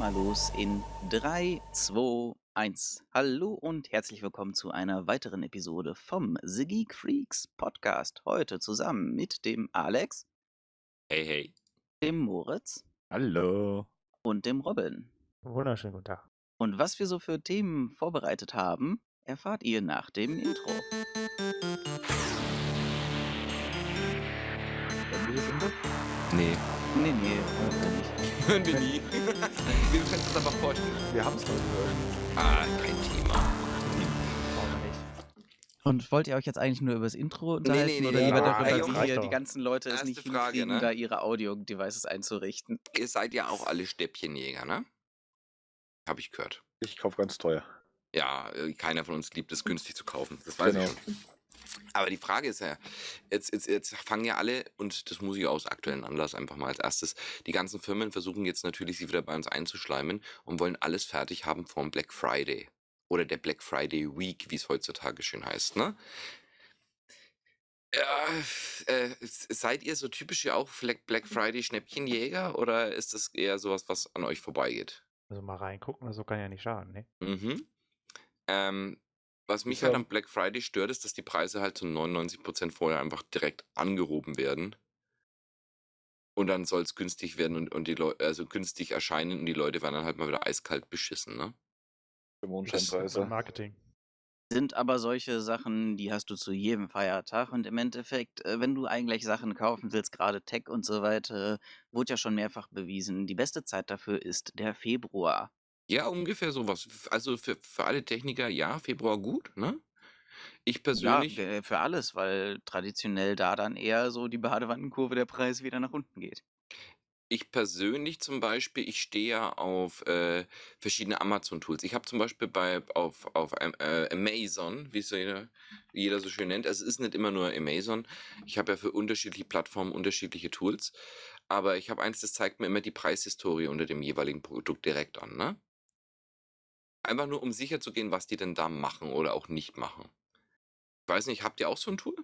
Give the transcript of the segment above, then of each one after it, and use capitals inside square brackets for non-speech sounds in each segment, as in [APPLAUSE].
mal los in 3, 2, 1. Hallo und herzlich willkommen zu einer weiteren Episode vom The Geek Freaks Podcast. Heute zusammen mit dem Alex, Hey, hey. dem Moritz Hallo. und dem Robin. Wunderschönen guten Tag. Und was wir so für Themen vorbereitet haben, erfahrt ihr nach dem Intro. Wir das? Nee, Nee, nee, hören wir nicht. [LAUGHS] hören wir nie. [LAUGHS] wir können uns aber vorstellen. Wir haben es heute gehört. Ah, kein Thema. Brauchen wir nicht. Und wollt ihr euch jetzt eigentlich nur über das Intro unterhalten nee, oder nee, lieber nee, darüber, nee, wie hier die doch. ganzen Leute es nicht Frage, hinkriegen, ne? da ihre Audio-Devices einzurichten? Ihr seid ja auch alle Stäbchenjäger, ne? Hab ich gehört. Ich kaufe ganz teuer. Ja, äh, keiner von uns liebt es, günstig zu kaufen. Das weiß Genau. ich schon. Aber die Frage ist ja, jetzt, jetzt, jetzt fangen ja alle, und das muss ich aus aktuellen Anlass einfach mal als erstes, die ganzen Firmen versuchen jetzt natürlich, sich wieder bei uns einzuschleimen und wollen alles fertig haben vom Black Friday. Oder der Black Friday Week, wie es heutzutage schön heißt, ne? Ja, äh, seid ihr so typische auch Black Black Friday Schnäppchenjäger oder ist das eher sowas, was an euch vorbeigeht? Also mal reingucken, so kann ja nicht schaden, ne? Mhm. Ähm, was mich halt ja- am Black Friday stört, ist, dass die Preise halt zu 99% vorher einfach direkt angehoben werden. Und dann soll es günstig werden und, und die Leute, also günstig erscheinen und die Leute werden dann halt mal wieder eiskalt beschissen, ne? Mondscheinpreise. Marketing. Sind aber solche Sachen, die hast du zu jedem Feiertag und im Endeffekt, äh, wenn du eigentlich Sachen kaufen willst, gerade Tech und so weiter, wurde ja schon mehrfach bewiesen, die beste Zeit dafür ist der Februar. Ja, ungefähr sowas. Also für, für alle Techniker, ja, Februar gut, ne? Ich persönlich. Ja, für alles, weil traditionell da dann eher so die Badewannenkurve der Preise wieder nach unten geht. Ich persönlich zum Beispiel, ich stehe ja auf äh, verschiedene Amazon-Tools. Ich habe zum Beispiel bei auf, auf äh, Amazon, wie es jeder, jeder so schön nennt, also es ist nicht immer nur Amazon. Ich habe ja für unterschiedliche Plattformen unterschiedliche Tools. Aber ich habe eins, das zeigt mir immer die Preishistorie unter dem jeweiligen Produkt direkt an, ne? Einfach nur, um sicher zu gehen, was die denn da machen oder auch nicht machen. Ich weiß nicht, habt ihr auch so ein Tool?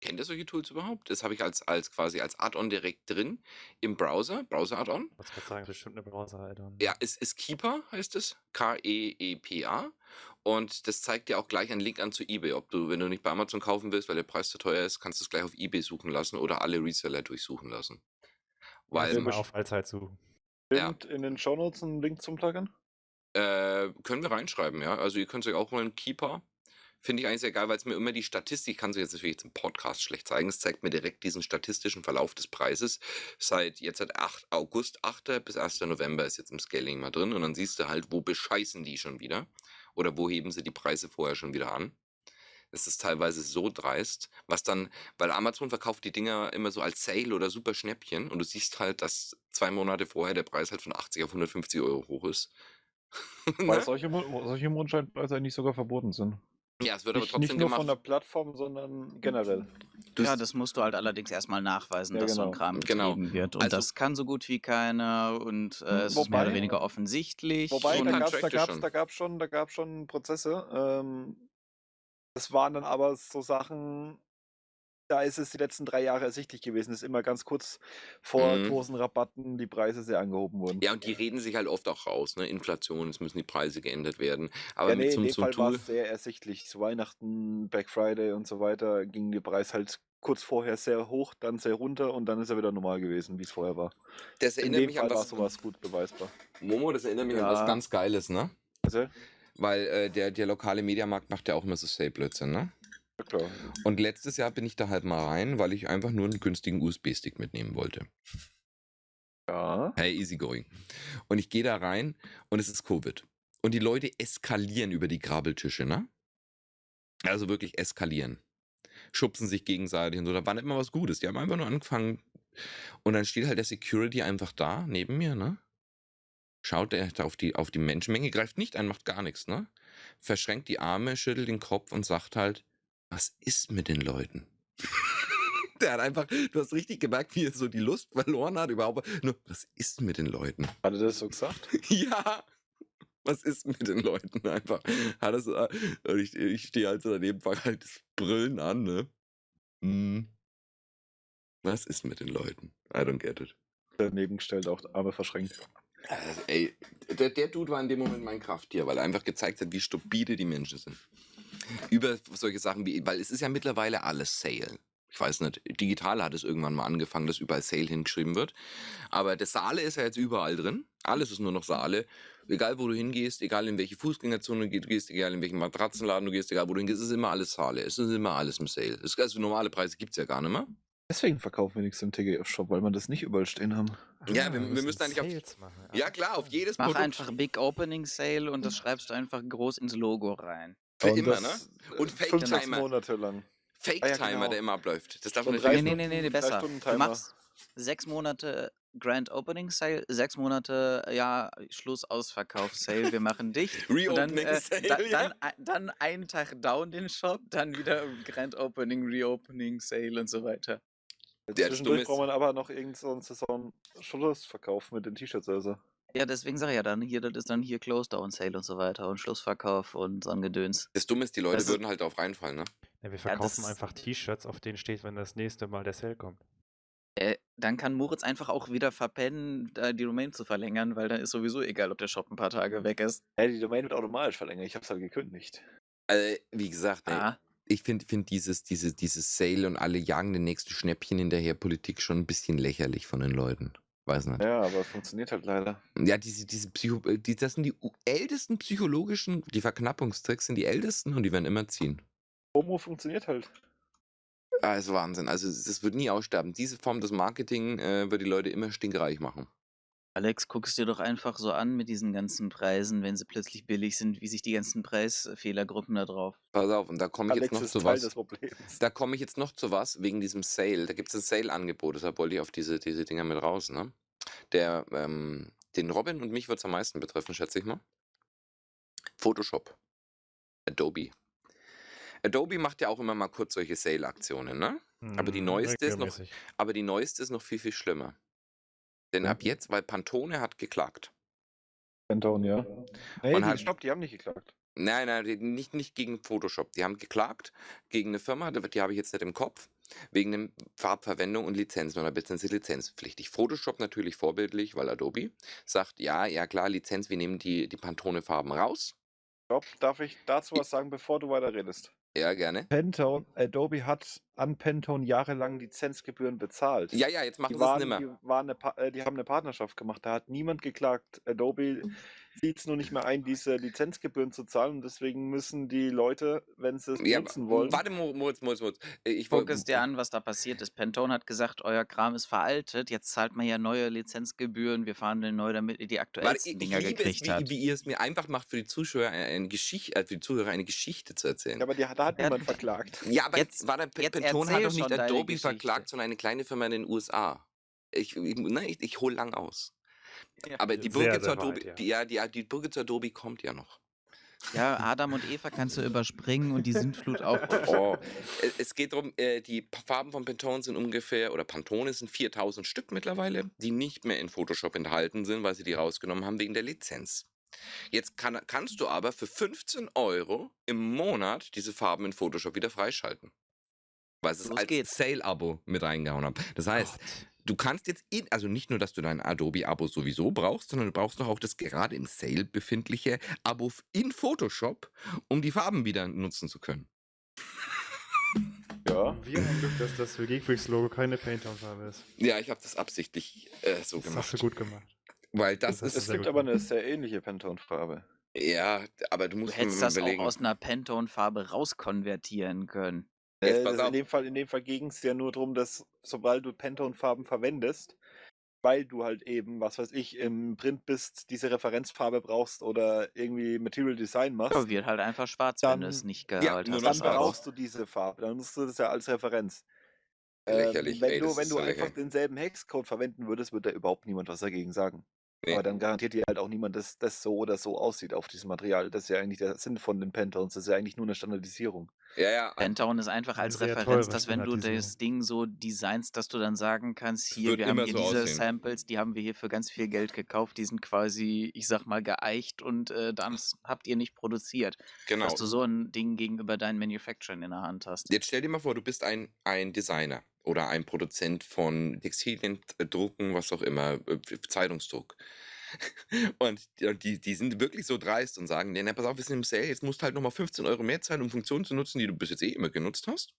Kennt ihr solche Tools überhaupt? Das habe ich als, als quasi als Add-on direkt drin im Browser, Browser-Add-on. Ich wollte gerade sagen, bestimmt eine Browser-Add-on. Ja, es ist Keeper, heißt es. K-E-E-P-A. Und das zeigt dir auch gleich einen Link an zu eBay. Ob du, wenn du nicht bei Amazon kaufen willst, weil der Preis zu teuer ist, kannst du es gleich auf eBay suchen lassen oder alle Reseller durchsuchen lassen. Weil, Weil mal auf Allzeit suchen. Ja. Stimmt in den Shownotes ein Link zum Plugin? Äh, können wir reinschreiben, ja. Also ihr könnt es euch auch holen, Keeper. Finde ich eigentlich sehr geil, weil es mir immer die Statistik, kann sie jetzt natürlich im Podcast schlecht zeigen, es zeigt mir direkt diesen statistischen Verlauf des Preises. Seit jetzt seit 8 August 8. bis 1. November ist jetzt im Scaling mal drin und dann siehst du halt, wo bescheißen die schon wieder oder wo heben sie die Preise vorher schon wieder an. Das ist teilweise so dreist, was dann, weil Amazon verkauft die Dinger immer so als Sale oder super Schnäppchen und du siehst halt, dass zwei Monate vorher der Preis halt von 80 auf 150 Euro hoch ist. [LAUGHS] Weil Ne? solche, solche Mondscheinpreise eigentlich sogar verboten sind. Ja, es wird aber Nicht, trotzdem nicht nur von der gemacht. Plattform, sondern generell. Du ja, das musst du halt allerdings erstmal nachweisen, Ja, dass so ein genau. Kram Genau. betrieben wird. Und Also- das kann so gut wie keiner und äh, es ist mehr Wobei- oder weniger offensichtlich. Wobei, da gab es da gab's, schon. da gab's schon, da gab's schon Prozesse. Ähm, das waren dann aber so Sachen, da ist es die letzten drei Jahre ersichtlich gewesen, dass immer ganz kurz vor Mhm. großen Rabatten die Preise sehr angehoben wurden. Ja, und die reden sich halt oft auch raus, ne? Inflation, es müssen die Preise geändert werden. Aber Ja, nee, so, in dem einem Fall war es sehr ersichtlich. Zu Weihnachten, Black Friday und so weiter ging der Preis halt kurz vorher sehr hoch, dann sehr runter und dann ist er wieder normal gewesen, wie es vorher war. Das In erinnert dem mich Fall an war was. sowas gut beweisbar. Momo, das erinnert mich an Ja. was ganz Geiles, ne? Also, Weil äh, der, der lokale Mediamarkt macht ja auch immer so Sale-Blödsinn, ne? Ja. Und letztes Jahr bin ich da halt mal rein, weil ich einfach nur einen günstigen USB-Stick mitnehmen wollte. Ja. Hey, easy going. Und ich gehe da rein und es ist Covid. Und die Leute eskalieren über die Grabeltische, ne? Also wirklich eskalieren. Schubsen sich gegenseitig und so. Da war nicht immer was Gutes. Die haben einfach nur angefangen. Und dann steht halt der Security einfach da, neben mir, ne? Schaut er auf die, auf die Menschenmenge, greift nicht ein, macht gar nichts, ne? Verschränkt die Arme, schüttelt den Kopf und sagt halt, was ist mit den Leuten? [LAUGHS] Der hat einfach, du hast richtig gemerkt, wie er so die Lust verloren hat, überhaupt. Nur, was ist mit den Leuten? Hat er das so gesagt? [LAUGHS] Ja, was ist mit den Leuten einfach? Hat so, äh, und ich, ich stehe halt so daneben, fange halt das Brüllen an, ne? Hm. Was ist mit den Leuten? I don't get it. Daneben gestellt, auch Arme verschränkt. Also, ey, der, der Dude war in dem Moment mein Krafttier, weil er einfach gezeigt hat, wie stupide die Menschen sind. Über solche Sachen wie, weil es ist ja mittlerweile alles Sale. Ich weiß nicht, digital hat es irgendwann mal angefangen, dass überall Sale hingeschrieben wird. Aber das Saale ist ja jetzt überall drin. Alles ist nur noch Saale. Egal wo du hingehst, egal in welche Fußgängerzone du gehst, egal in welchen Matratzenladen du gehst, egal wo du hingehst, es ist immer alles Saale. Es ist immer alles im Sale. Es, also normale Preise gibt es ja gar nicht mehr. Deswegen verkaufen wir nichts im TGF-Shop, weil man das nicht überall stehen haben. Ja, Ah, wir- wir müssen eigentlich auf- Sales machen. Ja klar, auf jedes Mach Produkt. einfach Big Opening Sale und das schreibst du einfach groß ins Logo rein. Für Und immer, ne? Und äh, Fake Timer. Monate lang. Fake-Timer, Ah, ja, genau. der immer abläuft. Das darf man nicht Nee, nee, nee, nee, besser. Du Timer. machst sechs Monate Grand Opening Sale, sechs Monate, ja, Schluss Ausverkauf Sale, wir machen dicht. [LAUGHS] und dann, Reopening äh, Sale, da, ja. dann, dann einen Tag down den Shop, dann wieder Grand Opening, Reopening Sale und so weiter. Der Zwischendurch braucht man aber noch irgendeinen so einen Saison-Schlussverkauf mit den T-Shirts also. Ja, deswegen sage ich ja dann hier, das ist dann hier Close Down Sale und so weiter und Schlussverkauf und so ein Gedöns. Das Dumme ist, die Leute Das würden halt darauf reinfallen, ne? Ja, wir verkaufen ist- einfach T-Shirts, auf denen steht, wenn das nächste Mal der Sale kommt. Äh, dann kann Moritz einfach auch wieder verpennen, da die Domain zu verlängern, weil dann ist sowieso egal, ob der Shop ein paar Tage weg ist. Ja, die Domain wird automatisch verlängert. Ich hab's halt gekündigt. Also, wie gesagt, ey, Ah, ich finde find dieses, dieses, dieses Sale und alle jagen den nächsten Schnäppchen hinterher Politik schon ein bisschen lächerlich von den Leuten. Weiß nicht. Ja, aber es funktioniert halt leider. Ja, diese, diese Psycho äh, die, das sind die ältesten psychologischen, die Verknappungstricks sind die ältesten und die werden immer ziehen. Homo funktioniert halt. Ah, ist Wahnsinn. Also das wird nie aussterben. Diese Form des Marketing äh, wird die Leute immer stinkreich machen. Alex, guckst dir doch einfach so an mit diesen ganzen Preisen, wenn sie plötzlich billig sind, wie sich die ganzen Preisfehlergruppen da drauf. Pass auf, und da komme ich Alex jetzt noch ist zu Teil was. Da komme ich jetzt noch zu was wegen diesem Sale. Da gibt es ein Sale-Angebot, deshalb wollte ich auf diese, diese Dinger mit raus. Ne? Der, ähm, den Robin und mich wird es am meisten betreffen, schätze ich mal. Photoshop. Adobe. Adobe macht ja auch immer mal kurz solche Sale-Aktionen, ne? Aber die Hm, neueste ist noch-. Aber die neueste ist noch viel, viel schlimmer. Denn ab jetzt, weil Pantone hat geklagt. Pantone, ja. Nee, die, hat- stopp, die haben nicht geklagt. Nein, nein, nicht, nicht gegen Photoshop. Die haben geklagt gegen eine Firma, die die habe ich jetzt nicht im Kopf, wegen der Farbverwendung und Lizenzen oder beziehungsweise lizenzpflichtig. Photoshop natürlich vorbildlich, weil Adobe sagt, ja, ja klar, Lizenz, wir nehmen die, die Pantone-Farben raus. Stopp, darf ich dazu was sagen, bevor du weiter redest? Ja, gerne. Pantone, Adobe hat an Pantone jahrelang Lizenzgebühren bezahlt. Ja, ja, jetzt machen Die, sie es nimmer. die, waren eine, Pa- äh, die haben eine Partnerschaft gemacht. Da hat niemand geklagt. Adobe sieht es nur nicht mehr ein, diese Lizenzgebühren zu zahlen. Und deswegen müssen die Leute, wenn sie es Ja, benutzen wollen, warte, Mo- Moritz, Moritz, Moritz. Äh, Ich Guck wollte. es dir an, was da passiert ist. Pantone hat gesagt, euer Kram ist veraltet, jetzt zahlt man ja neue Lizenzgebühren, wir verhandeln neu, damit ihr die aktuellsten ich Dinger liebe es, gekriegt wie, habt. wie ihr es mir einfach macht, für die Zuschauer eine Geschichte, äh, für die Zuhörer eine Geschichte zu erzählen. ja, aber die, da hat Ja, niemand verklagt. Ja, aber Jetzt- war der P- jetzt Pantone hat doch nicht Adobe verklagt, sondern eine kleine Firma in den USA. Ich, ich, ne, ich, ich hole lang aus. Ja. Aber die Brücke, zu sehr Adobe, weit, ja. die, ja, die, die Brücke zu Adobe kommt ja noch. Ja, Adam und Eva kannst du überspringen und die Sintflut auch. [LAUGHS] Oh, es- [LAUGHS] es geht darum, äh, die Farben von Pantone sind ungefähr, oder Pantone sind 4000 Stück mittlerweile, die nicht mehr in Photoshop enthalten sind, weil sie die rausgenommen haben wegen der Lizenz. Jetzt kann, kannst du aber für 15 Euro im Monat diese Farben in Photoshop wieder freischalten. Weil es als. Sale-Abo mit reingehauen haben. Das heißt, Gott. Du kannst jetzt, in, also nicht nur, dass du dein Adobe-Abo sowieso brauchst, sondern du brauchst noch auch das gerade im Sale befindliche Abo in Photoshop, um die Farben wieder nutzen zu können. Ja. [LAUGHS] Wir haben Glück, dass das für Geekfreaks Logo keine Paintdown-Farbe ist. Ja, ich habe das absichtlich äh, so Das gemacht. hast du gut gemacht. Weil das, Das ist. du Es gibt gut aber eine sehr ähnliche Pantone-Farbe. Ja, aber du Du musst hättest mir das auch aus einer Pantone-Farbe rauskonvertieren können. Jetzt Äh, pass auf. in dem Fall, in dem Fall ging es ja nur darum, dass sobald du Pantone-Farben verwendest, weil du halt eben, was weiß ich, im Print bist, diese Referenzfarbe brauchst oder irgendwie Material Design machst, Ja, wird halt einfach schwarz, wenn du Dann- es nicht Ja, gehalten nur hast. dann brauchst du diese Farbe. Dann nutzt du das ja als Referenz. Ähm, Lächerlich, wenn ey, du, das wenn ist du so einfach lächerlich. denselben Hexcode verwenden würdest, würde da überhaupt niemand was dagegen sagen. Nee. Aber dann garantiert dir halt auch niemand, dass das so oder so aussieht auf diesem Material. Das ist ja eigentlich der Sinn von den Pantones. Das ist ja eigentlich nur eine Standardisierung. Ja, ja. Pantone ist einfach als Sehr Referenz, dass wenn du das. Ding so designst, dass du dann sagen kannst, hier, wir haben hier so diese aussehen. Samples, die haben wir hier für ganz viel Geld gekauft, die sind quasi, ich sag mal, geeicht und äh, dann habt ihr nicht produziert. Genau. Dass du so ein Ding gegenüber deinen Manufacturing in der Hand hast. Jetzt stell dir mal vor, du bist ein, ein Designer oder ein Produzent von Textilien, Drucken, was auch immer, äh, Zeitungsdruck. [LAUGHS] Und, die- und die, die sind wirklich so dreist und sagen, nee, na, pass auf, wir sind im Sale, jetzt musst du halt nochmal 15 Euro mehr zahlen, um Funktionen zu nutzen, die du bis jetzt eh immer genutzt hast.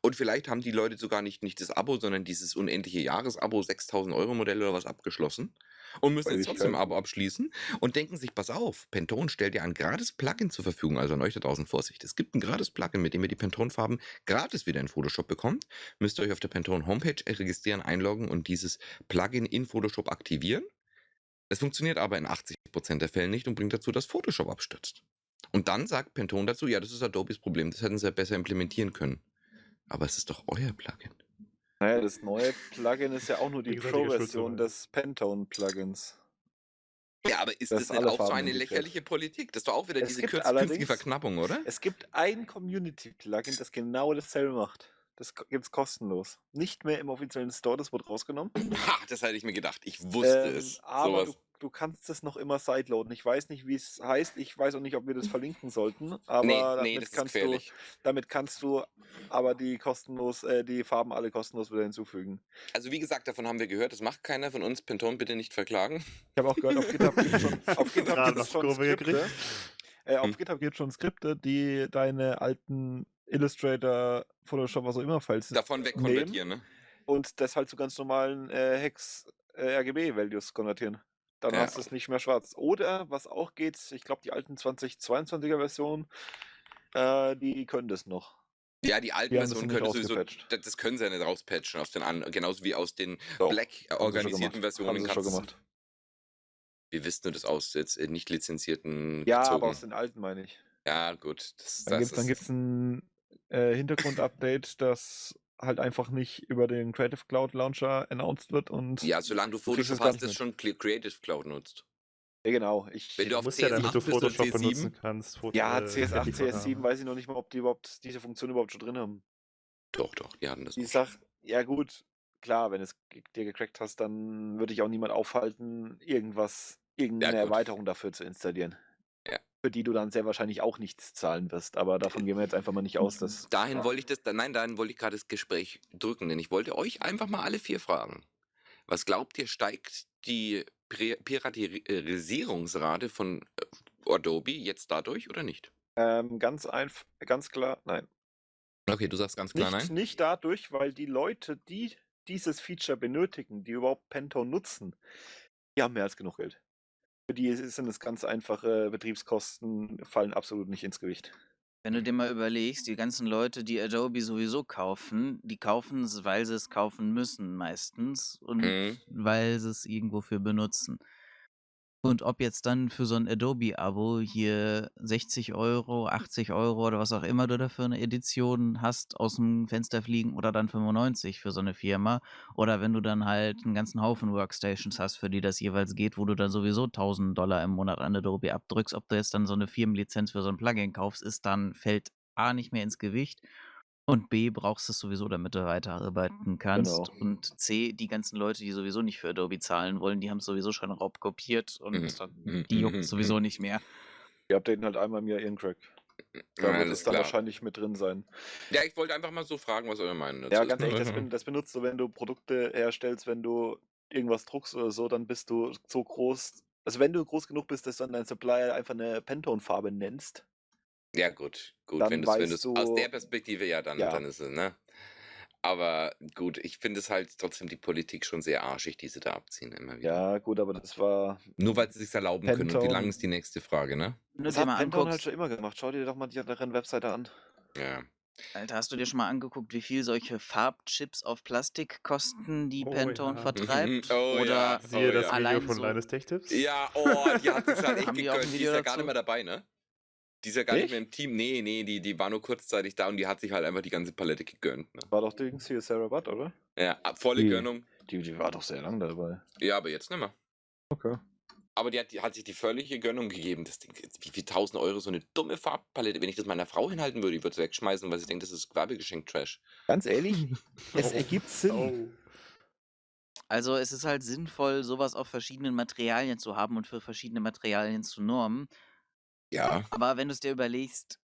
Und vielleicht haben die Leute sogar nicht, nicht das Abo, sondern dieses unendliche Jahresabo, 6000 Euro Modell oder was abgeschlossen und müssen jetzt trotzdem ein. Abo abschließen und denken sich, pass auf, Pantone stellt dir ein gratis Plugin zur Verfügung, also an euch da draußen Vorsicht. Es gibt ein gratis Plugin, mit dem ihr die Pantone-Farben gratis wieder in Photoshop bekommt. Müsst ihr euch auf der Pantone Homepage registrieren, einloggen und dieses Plugin in Photoshop aktivieren. Es funktioniert aber in 80% der Fälle nicht und bringt dazu, dass Photoshop abstürzt. Und dann sagt Pantone dazu, ja, das ist Adobes Problem, das hätten sie ja besser implementieren können. Aber es ist doch euer Plugin. Naja, das neue Plugin ist ja auch nur die Pro-Version des Pantone-Plugins. Ja, aber ist Das das, nicht auch so Farben eine integriert. lächerliche Politik? Das ist doch auch wieder Es diese künstliche Verknappung, oder? Es gibt ein Community-Plugin, das genau dasselbe macht. Das gibt es kostenlos. Nicht mehr im offiziellen Store, das wurde rausgenommen. [LAUGHS] Ha, das hätte ich mir gedacht. Ich wusste Ähm, es. aber Sowas. du, du kannst es noch immer sideloaden. Ich weiß nicht, wie es heißt. Ich weiß auch nicht, ob wir das verlinken sollten. Aber nee, damit, nee, das ist kannst du, damit kannst du aber die kostenlos, äh, die Farben alle kostenlos wieder hinzufügen. Also wie gesagt, davon haben wir gehört, das macht keiner von uns. Pantone bitte nicht verklagen. Ich habe auch gehört, auf GitHub gibt es schon, [LAUGHS] auf GitHub noch schon Skripte. gekriegt. Äh, auf Hm. GitHub gibt es schon Skripte, die deine alten Illustrator, Photoshop, was auch immer Files Davon wegkonvertieren, ne? und das halt zu ganz normalen äh, Hex äh, RGB-Values konvertieren. Dann Ja. hast du es nicht mehr schwarz. Oder was auch geht, ich glaube, die alten 2022er Versionen, äh, die können das noch. Ja, die alten Versionen können sowieso, das, können sie ja nicht rauspatchen aus den an, genauso wie aus den Doch, Black organisierten. Versionen Haben sie schon kannst du- gemacht. Wir wissen nur das aus jetzt äh, nicht lizenzierten Ja, gezogen. aber aus den alten meine ich. Ja, gut. Das, Dann gibt es ist, ein äh, Hintergrund-Update, das halt einfach nicht über den Creative Cloud Launcher announced wird und ja, solange du Photoshop hast, das mit. schon Creative Cloud nutzt. Ja, genau. Ich, Wenn du auf musst ja, damit CS8 du Photoshop CS7? benutzen kannst. Foto, ja, äh, CS8, Handyfoto CS7 haben. weiß ich noch nicht mal, ob die überhaupt diese Funktion überhaupt schon drin haben. Doch, doch, die hatten das. Auch. Sache, ja gut, klar, wenn es dir gecrackt hast, dann würde ich auch niemand aufhalten, irgendwas, irgendeine gut. Erweiterung dafür zu installieren. Für die du dann sehr wahrscheinlich auch nichts zahlen wirst. Aber davon gehen wir jetzt einfach mal nicht aus, dass. Dahin ja. wollte ich das, nein, dahin wollte ich gerade das Gespräch drücken, denn ich wollte euch einfach mal alle vier fragen. Was glaubt ihr, steigt die Piratisierungsrate von äh, Adobe jetzt dadurch oder nicht? Ähm, ganz einfach, ganz klar, nein. Okay, du sagst ganz klar Nicht, nein. nicht dadurch, weil die Leute, die dieses Feature benötigen, die überhaupt Pantone nutzen, die haben mehr als genug Geld. Für die sind es ganz einfache Betriebskosten, fallen absolut nicht ins Gewicht. Wenn du dir mal überlegst, die ganzen Leute, die Adobe sowieso kaufen, die kaufen es, weil sie es kaufen müssen meistens und Mhm. weil sie es irgendwo für benutzen. Und ob jetzt dann für so ein Adobe-Abo hier 60 Euro, 80 Euro oder was auch immer du dafür eine Edition hast, aus dem Fenster fliegen oder dann 95 für so eine Firma. Oder wenn du dann halt einen ganzen Haufen Workstations hast, für die das jeweils geht, wo du dann sowieso 1000 Dollar im Monat an Adobe abdrückst, ob du jetzt dann so eine Firmenlizenz für so ein Plugin kaufst, ist dann, fällt A nicht mehr ins Gewicht und B brauchst du es sowieso, damit du weiterarbeiten kannst. Genau. Und C, die ganzen Leute, die sowieso nicht für Adobe zahlen wollen, die haben es sowieso schon raubkopiert und Mhm. dann- Mhm. die Mhm. juckt sowieso nicht mehr. Die updaten halt einmal im Jahr ihren Crack. Da wird es dann wahrscheinlich mit drin sein. Ja, ich wollte einfach mal so fragen, was eure Meinung dazu Ja, ganz ehrlich, das, [LAUGHS] das benutzt du, wenn du Produkte herstellst, wenn du irgendwas druckst oder so, dann bist du so groß. Also wenn du groß genug bist, dass du dann deinen Supplier einfach eine Pantone-Farbe nennst, Ja, gut, gut. Dann wenn du es aus der Perspektive, ja, dann, Ja. dann ist es, ne? Aber gut, ich finde es halt trotzdem die Politik schon sehr arschig, die sie da abziehen immer wieder. ja gut, aber das war. Nur weil sie sich erlauben können. Und wie lang ist die nächste Frage, ne? Das dir hat mal Pantone halt schon immer gemacht. Schau dir doch mal die anderen Webseite an. Ja. Alter, hast du dir schon mal angeguckt, wie viel solche Farbchips auf Plastik kosten, die Oh Pantone ja. vertreibt? [LAUGHS] Oh Oder ja. Siehe Oh, das ja. Video Allein von so- Linus Tech Tips. Ja, oh, die hat es halt [LAUGHS] echt Haben die ein gegönnt. Die ist Video ja gar nicht mehr dabei, ne? Die ist ja gar nicht Nicht? mehr im Team. Nee, nee, die, die war nur kurzzeitig da und die hat sich halt einfach die ganze Palette gegönnt. Ne? War doch Dings hier Sarah Butt, oder? Ja, ab- volle Die- Gönnung. Die, die war doch sehr lang dabei. Ja, aber jetzt nicht mehr. Okay. Aber die hat, die hat sich die völlige Gönnung gegeben. Das Ding, wie viel tausend Euro so eine dumme Farbpalette. Wenn ich das meiner Frau hinhalten würde, ich würde es wegschmeißen, weil sie denkt, das ist Werbegeschenk-Trash. Ganz ehrlich, [LAUGHS] es Oh. ergibt Sinn. Oh. Also es ist halt sinnvoll, sowas auf verschiedenen Materialien zu haben und für verschiedene Materialien zu normen. Ja. [LAUGHS] Aber wenn du es dir überlegst,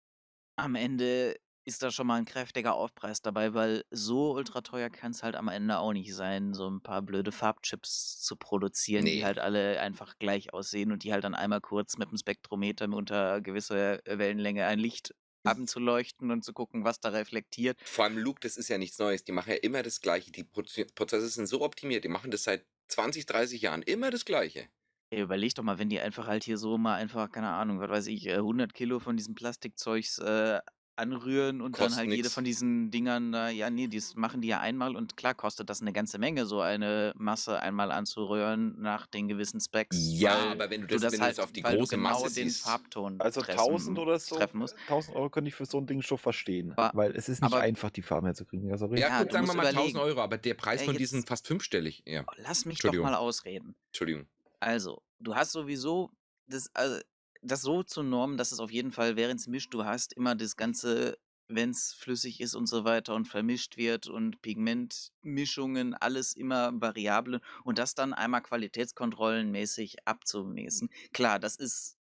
am Ende ist da schon mal 'n kräftiger Aufpreis dabei, weil so ultra teuer kann's halt am Ende auch nicht sein, so 'n paar blöde Farbchips zu produzieren, die Ne. halt alle einfach gleich aussehen und die halt dann einmal kurz mit'm Spektrometer unter gewisser, äh, Wellenlänge ein Licht [LAUGHS] anzuleuchten und zu gucken, was da reflektiert. Vor allem Luke, das ist ja nichts Neues. Die machen ja immer das Gleiche. Die Proze Prozesse sind so optimiert, die machen das seit 20, 30 Jahren immer das Gleiche. Ey, überleg doch mal, wenn die einfach halt hier so mal einfach, keine Ahnung, was weiß ich, äh, 100 Kilo von diesem Plastikzeugs, äh, anrühren und dann Kostet halt jede nix. von diesen Dingern da ja, ne, das machen die ja einmal und klar kostet das 'ne ganze Menge, so eine Masse einmal anzurühren nach den gewissen Specs, Ja, weil aber wenn du du das das wenn du halt das auf die weil du große genau Masse den siehst Farbton Also treffen 1000 oder so treffen musst. 1000 € könnte ich für so 'n Ding schon verstehen, Aber weil es ist nicht aber einfach, die Farben herzukriegen. Also Ja, Ja, gut, du sagen wir musst mal 1.000 überlegen. €, aber der Preis Ey, von diesen jetzt fast fünfstellig. Ja. lass mich doch Entschuldigung. mal ausreden. Entschuldigung. Also, du hast sowieso das also, das so zu normen, dass es auf jeden Fall, während's mischt, du hast immer das Ganze, wenn's flüssig ist und so weiter und vermischt wird und Pigmentmischungen, alles immer Variable und das dann einmal qualitätskontrollenmäßig abzumessen. Klar, das ist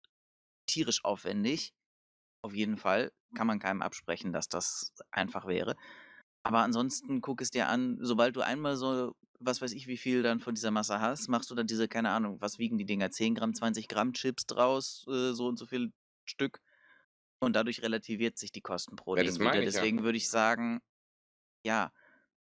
tierisch aufwendig. Auf jeden Fall. Kann man keinem absprechen, dass das einfach wäre. Aber ansonsten guck es dir an, sobald du einmal so, was weiß ich, wie viel dann von dieser Masse hast, machst du dann diese, keine Ahnung, was wiegen die Dinger? 10 Gramm, 20 Gramm Chips draus, äh, so und so viel Stück. Und dadurch relativiert sich die Kosten pro Ja, Ding das wieder. ich ja. Deswegen würde ich sagen, ja.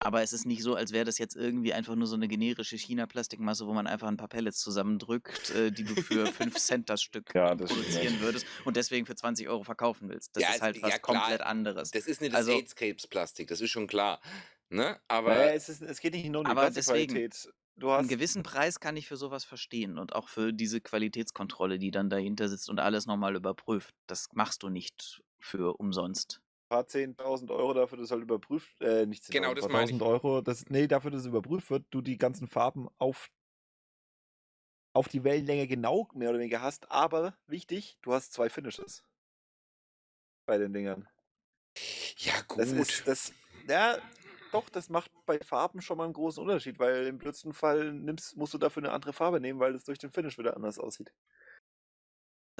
Aber es ist nicht so, als wäre das jetzt irgendwie einfach nur so 'ne generische China-Plastikmasse, wo man einfach 'n paar Pellets zusammendrückt, äh, die du für [LAUGHS] 5 Cent das Stück Ja, das produzieren würdest und deswegen für 20 € verkaufen willst. Das Ja, ist halt was klar, komplett anderes. das ist nicht das Also AIDS-Krebs-Plastik, das ist schon klar, ne? Aber es ist es geht nicht nur um die aber deswegen, Plastikqualität. Du 'n hast gewissen Preis kann ich für so was verstehen und auch für diese Qualitätskontrolle, die dann dahinter sitzt und alles noch mal überprüft. Das machst du nicht für umsonst. paar 10.000 € dafür, dass halt überprüft äh, nicht 10.000, Genau, paar das meine ich. 1.000 €, das ne, dafür, dass es überprüft wird, du die ganzen Farben auf auf die Wellenlänge genau mehr oder weniger hast, aber wichtig, du hast 2 Finishes bei den Dingern. Ja, Das gut. ist das ja, doch, das macht bei Farben schon mal 'n großen Unterschied, weil im blödsten Fall nimmst musst du dafür 'ne andere Farbe nehmen, weil es durch den Finish wieder anders aussieht.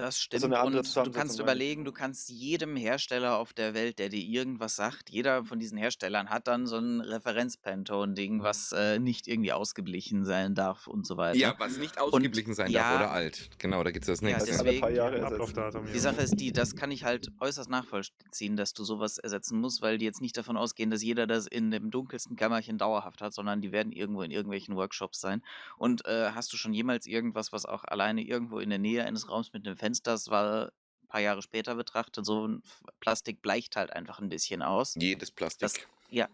Das Also stimmt 'ne andere und du kannst überlegen, du kannst jedem Hersteller auf der Welt, der dir irgendwas sagt jeder von diesen Herstellern hat dann so 'n Referenz-Pantone-Ding, was, äh, nicht irgendwie ausgeglichen sein darf und so weiter. Ja, was nicht Und ausgeglichen sein darf oder ja alt. Genau, da gibt's das ja, nächste. Das alle paar deswegen Jahre Ein. Ablaufdatum, Die ja. Sache ist die, das kann ich halt äußerst nachvollziehen, dass du so was ersetzen musst, weil die jetzt nicht davon ausgehen, dass jeder das in dem dunkelsten Kämmerchen dauerhaft hat, sondern die werden irgendwo in irgendwelchen Workshops sein. Und, äh, hast du schon jemals irgendwas, was auch alleine irgendwo in der Nähe eines Raums mit 'nem Fenster das war paar Jahre später betrachtet, so 'n F Plastik bleicht halt einfach 'n bisschen aus. Jedes Das Plastik. ja,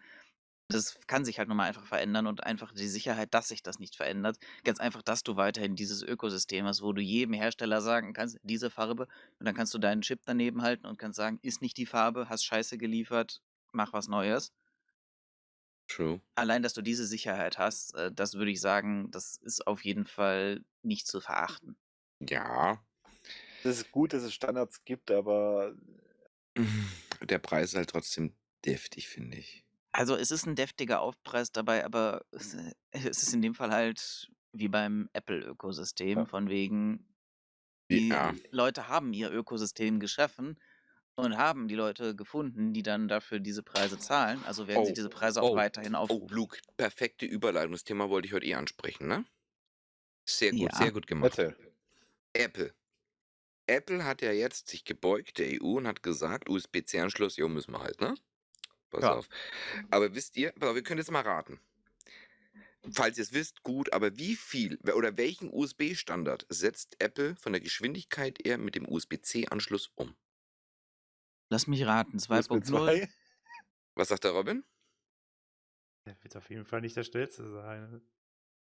das kann sich halt nun mal einfach verändern und einfach die Sicherheit, dass sich das nicht verändert. Ganz einfach, dass du weiterhin dieses Ökosystem hast, wo du jedem Hersteller sagen kannst: „Diese Farbe“ und dann kannst du deinen Chip daneben halten und kannst sagen: „Ist nicht die Farbe, hast Scheiße geliefert, mach was Neues.“ True. Allein, dass du diese Sicherheit hast, äh, das würde ich sagen, das ist auf jeden Fall nicht zu verachten. Ja. Das ist gut, dass es Standards gibt, aber [LAUGHS] Der Preis ist halt trotzdem deftig, finde ich. Also, es ist 'n deftiger Aufpreis dabei, aber es äh, es ist in dem Fall halt wie beim Apple-Ökosystem, Ja. von wegen, die Ja. Leute haben ihr Ökosystem geschaffen und haben die Leute gefunden, die dann dafür diese Preise zahlen. Also werden sie Oh, diese Preise auch oh, weiterhin oh, aufrufen. Luke, perfekte Überleitung. Das Thema wollte ich heute eh ansprechen, ne? Sehr gut, sehr Ja. gut gemacht. Erzähl. Apple. Apple hat ja jetzt sich gebeugt, der EU, und hat gesagt, USB-C-Anschluss, jo, müssen wir halt, ne? Pass Ja. auf. Aber wisst ihr, wir können jetzt mal raten. Falls ihr es wisst, gut, aber wie viel oder welchen USB-Standard setzt Apple von der Geschwindigkeit her mit dem USB-C-Anschluss um? Lass mich raten, USB 2.0. 2? Was sagt der Robin? Der wird auf jeden Fall nicht der schnellste sein.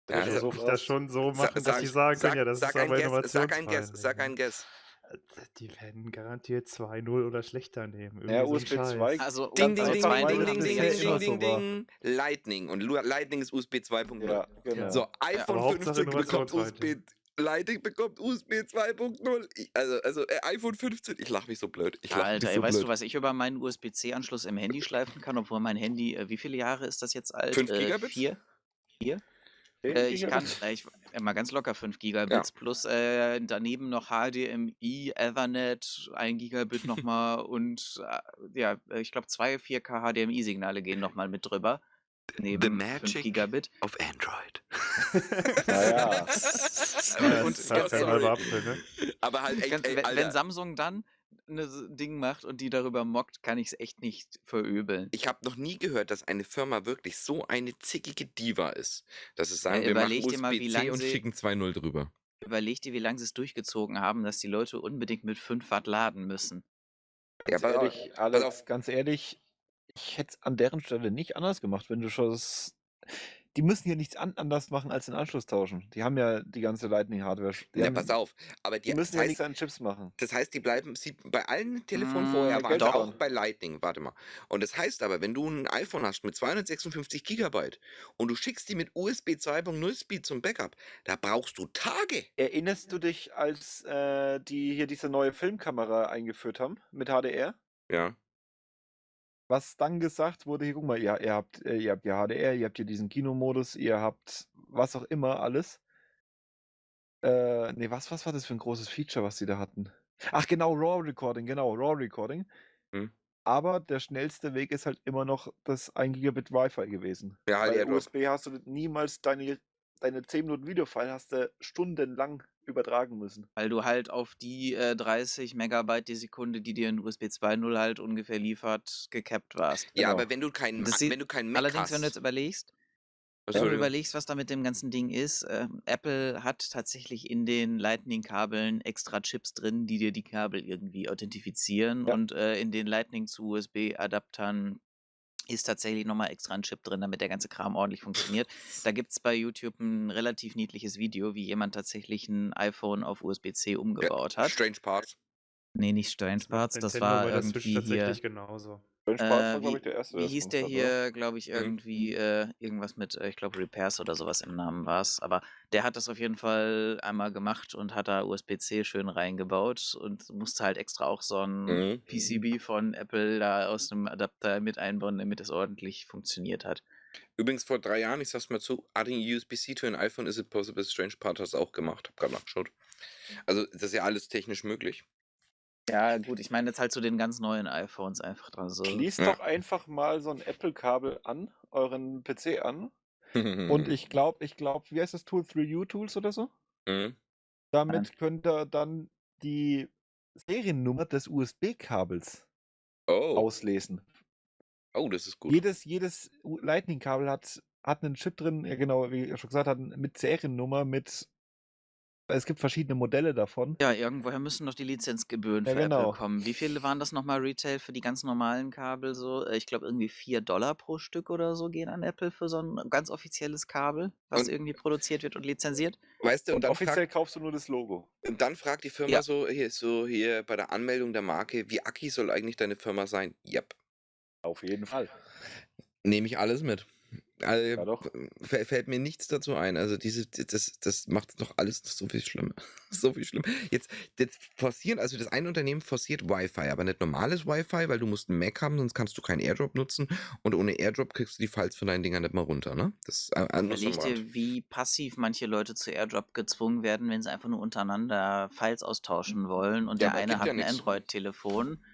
Ja, Ja, also- so ich das schon so Sa- machen, dass sag- sie sagen sag- ja, das sag ist ein aber Guess, Sag ein Guess, sag ein Guess. Die werden garantiert 2.0 oder schlechter nehmen. Irgendwie Ja, USB Scheiß. 2 Also, Ding, ding, ding, ding, ding, ding, ding, ding, ding. Lightning. Und Lightning ist USB 2.0. Ja, genau. So, iPhone Hauptsache 15 bekommt. USB. Lightning bekommt USB 2.0. Ich- Also, also äh, iPhone 15, ich lache mich so blöd. Ich lach Alter, mich ey, so weißt blöd. du, was ich über meinen USB-C-Anschluss im Handy schleifen kann, obwohl mein Handy, äh, wie viele Jahre ist das jetzt alt? 5 Äh, Gigabit? 4? 4? 10 Äh, ich kann äh, ich mal ganz locker 5 Gigabits plus, äh, daneben noch HDMI, Ethernet, 1 Gigabit noch [LAUGHS] mal und, äh, ja, äh, ich glaube 2, 4K HDMI-Signale gehen noch mal mit drüber, The neben 5 Magic Gigabit. of Android. Na [LAUGHS] ja. Ja, Und das ist ganz halt sorry. ne? Aber halt echt, ey, wenn, Samsung dann ein Ding macht und die darüber mockt, kann ich es echt nicht verübeln. ich habe noch nie gehört, dass eine Firma wirklich so eine zickige Diva ist, dass sie sagen, Ja, wir machen überleg dir mal, wie USB-C und sie- schicken 2.0 drüber. Überleg dir, wie lange sie es durchgezogen haben, dass die Leute unbedingt mit 5 Watt laden müssen. Ja, Ganz auf, ehrlich, pass Alex, auf. ganz ehrlich, ich hätte es an deren Stelle nicht anders gemacht, wenn du schon das. Die müssen hier nichts an anders machen als den Anschluss tauschen. Die haben ja die ganze Lightning-Hardware. Ja, haben, pass auf. Aber die die, müssen ja heißt, nichts an Chips machen. das heißt, die bleiben sie, bei allen Telefonen Mm, vorher Ja, Geld auch bei Lightning. Warte mal. Und das heißt aber, wenn du ein iPhone hast mit 256 Gigabyte und du schickst die mit USB 2.0 Speed zum Backup, da brauchst du Tage. Erinnerst du dich, als äh, die hier diese neue Filmkamera eingeführt haben mit HDR? Ja. Was dann gesagt wurde, hier, guck mal, ihr, ihr habt, äh, ihr habt ja HDR, ihr habt hier diesen Kinomodus, ihr habt was auch immer alles. Äh, nee, was, was war das für ein großes Feature, was sie da hatten? Ach genau, RAW Recording, genau, RAW Recording. Hm. Aber der schnellste Weg ist halt immer noch das 1 Gigabit Wi-Fi gewesen. Ja, halt Bei. USB hast du niemals deine, deine 10 Minuten Videofile hast du stundenlang übertragen müssen. Weil du halt auf die äh, 30 Megabyte die Sekunde, die dir ein USB 2.0 halt ungefähr liefert, gekappt warst. Ja, Genau. aber wenn du keinen, wenn du keinen Mac Allerdings, hast. wenn du jetzt überlegst, wenn du überlegst, was da mit dem ganzen Ding ist, ähm, Apple hat tatsächlich in den Lightning-Kabeln extra Chips drin, die dir die Kabel irgendwie authentifizieren. Ja. Und äh, in den Lightning zu USB-Adaptern ist tatsächlich nochmal extra ein Chip drin, damit der ganze Kram ordentlich funktioniert. Da gibt es bei YouTube ein relativ niedliches Video, wie jemand tatsächlich ein iPhone auf USB-C umgebaut hat. Strange Parts. Nee, nicht Strange Parts, das Nintendo war irgendwie hier. tatsächlich genauso. Strange Parts war, Äh, glaube wie, ich, der erste. wie hieß der hat, hier, glaube ich, Mhm. irgendwie äh, irgendwas mit, äh, ich glaube, Repairs oder sowas im Namen war es. Aber der hat das auf jeden Fall einmal gemacht und hat da USB-C schön reingebaut und musste halt extra auch so ein Mhm. PCB von Apple da aus dem Adapter mit einbauen, damit es ordentlich funktioniert hat. Übrigens vor drei Jahren, ich sag's mal zu, adding USB-C to an iPhone is it possible? Strange Part hat es auch gemacht. Hab gerade nachgeschaut. Also, das ist ja alles technisch möglich. Ja, gut, ich meine jetzt halt zu den ganz neuen iPhones einfach dran. So. Schließt Ja. doch einfach mal so ein Apple-Kabel an, euren PC an. Und [LAUGHS] ich glaube, ich glaube, wie heißt das Tool? 3U-Tools oder so? Mhm. Damit könnt ihr dann die Seriennummer des USB-Kabels Oh. auslesen. oh, das ist gut. Jedes, jedes Lightning-Kabel hat, hat einen Chip drin, ja genau, wie ich schon gesagt habe, mit Seriennummer, mit. Es gibt verschiedene Modelle davon. Ja, irgendwoher müssen doch die Lizenzgebühren Ja, für genau. Apple kommen. Wie viele waren das nochmal Retail für die ganz normalen Kabel so? Äh, Ich glaube irgendwie 4 Dollar pro Stück oder so gehen an Apple für so ein ganz offizielles Kabel, was Und- irgendwie produziert wird und lizenziert. Weißt du, und, Und dann, offiziell fragt, kaufst du nur das Logo. und dann fragt die Firma Ja. so, hier, so hier bei der Anmeldung der Marke, wie Aki soll eigentlich deine Firma sein? Yep. Auf jeden Fall. Nehme ich alles mit. Also, Ja, doch. fä- Fällt mir nichts dazu ein. Also diese, das, das macht doch alles so viel schlimmer. [LAUGHS] so viel schlimmer. Jetzt, jetzt forcieren, also das eine Unternehmen forciert Wi-Fi, aber nicht normales Wi-Fi, weil du musst einen Mac haben, sonst kannst du keinen AirDrop nutzen und ohne AirDrop kriegst du die Files von deinen Dingern nicht mal runter, ne? Das ist äh, Überleg dir, wie passiv manche Leute zu AirDrop gezwungen werden, wenn sie einfach nur untereinander Files austauschen wollen und Ja, der eine hat ja ein. Android-Telefon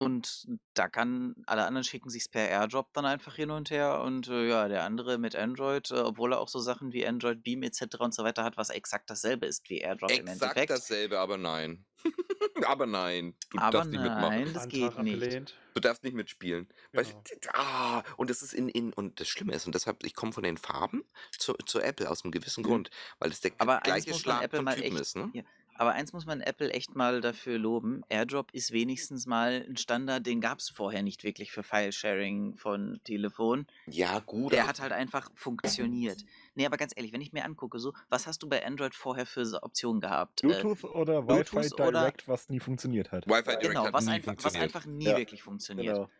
und da kann, alle anderen schicken sich's per AirDrop dann einfach hin und her und äh, ja, der andere mit Android, äh, obwohl er auch so Sachen wie Android Beam etc. und so weiter hat, was exakt dasselbe ist wie AirDrop im Exakt Endeffekt. dasselbe, aber nein. [LAUGHS] aber nein. Du Aber darfst nicht mitmachen. nein, das geht Antrag nicht. abgelehnt. Du darfst nicht mitspielen. Weißt Genau. du, ah, und das ist in, in, und das Schlimme ist, und deshalb, ich komme von den Farben zu, zu Apple aus einem gewissen Mhm. Grund, weil es der Aber eins gleiche muss man Schlag Apple von mal Typen echt, ist, ne? ja, aber eins muss man Apple echt mal dafür loben. AirDrop ist wenigstens mal ein Standard, den gab es vorher nicht wirklich für File-Sharing von Telefon. Ja, gut. Der hat halt einfach funktioniert. Nee, aber ganz ehrlich, wenn ich mir angucke, so, was hast du bei Android vorher für Optionen gehabt? Äh, Bluetooth oder Wi-Fi Bluetooth oder- Direct, was nie funktioniert hat. Wi-Fi Direct genau, hat was, nie einfach, was funktioniert. einfach nie Ja, wirklich funktioniert. Genau.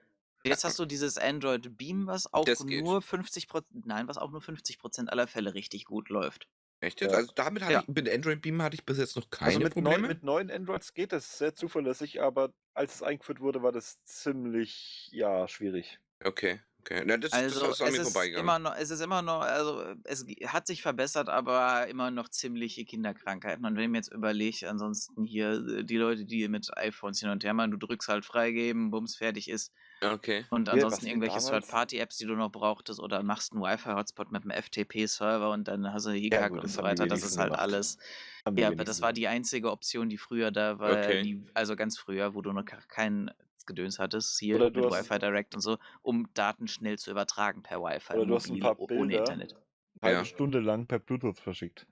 Jetzt hast du dieses Android Beam, was auch Das geht. nur 50%, nein, was auch nur 50% aller Fälle richtig gut läuft. Echt jetzt? Ja. Also damit hatte Ja. ich, mit Android Beam hatte ich bis jetzt noch keine Also mit, Probleme. neun, mit neuen Androids geht das sehr zuverlässig, aber als es eingeführt wurde, war das ziemlich, ja, schwierig. Okay, Okay. Na, das, das Also, ist an es mir ist vorbeigegangen. immer noch es ist immer noch also, es g hat sich verbessert, aber immer noch ziemliche Kinderkrankheiten. Und wenn ich mir jetzt überlege, ansonsten hier, äh, die Leute, die mit iPhones hin und her machen, du drückst halt freigeben, bums, fertig ist. Okay. Und ansonsten was wir irgendwelche damals Third-Party-Apps, die du noch brauchtest oder machst 'n Wi-Fi-Hotspot mit 'm FTP-Server und dann hast du Ja Hickhack gut, und das so haben die weiter. Das wenigsten ist halt gemacht. alles Haben die ja, aber wenigsten das war gemacht. die einzige Option, die früher da war, Okay. die also, ganz früher, wo du noch kein Gedöns hattest, hier Oder mit Wi-Fi Direct und so, um Daten schnell zu übertragen per Wi-Fi oder du hast 'n mobil paar o ohne Bilder Internet. halbe Ja. Stunde lang per Bluetooth verschickt.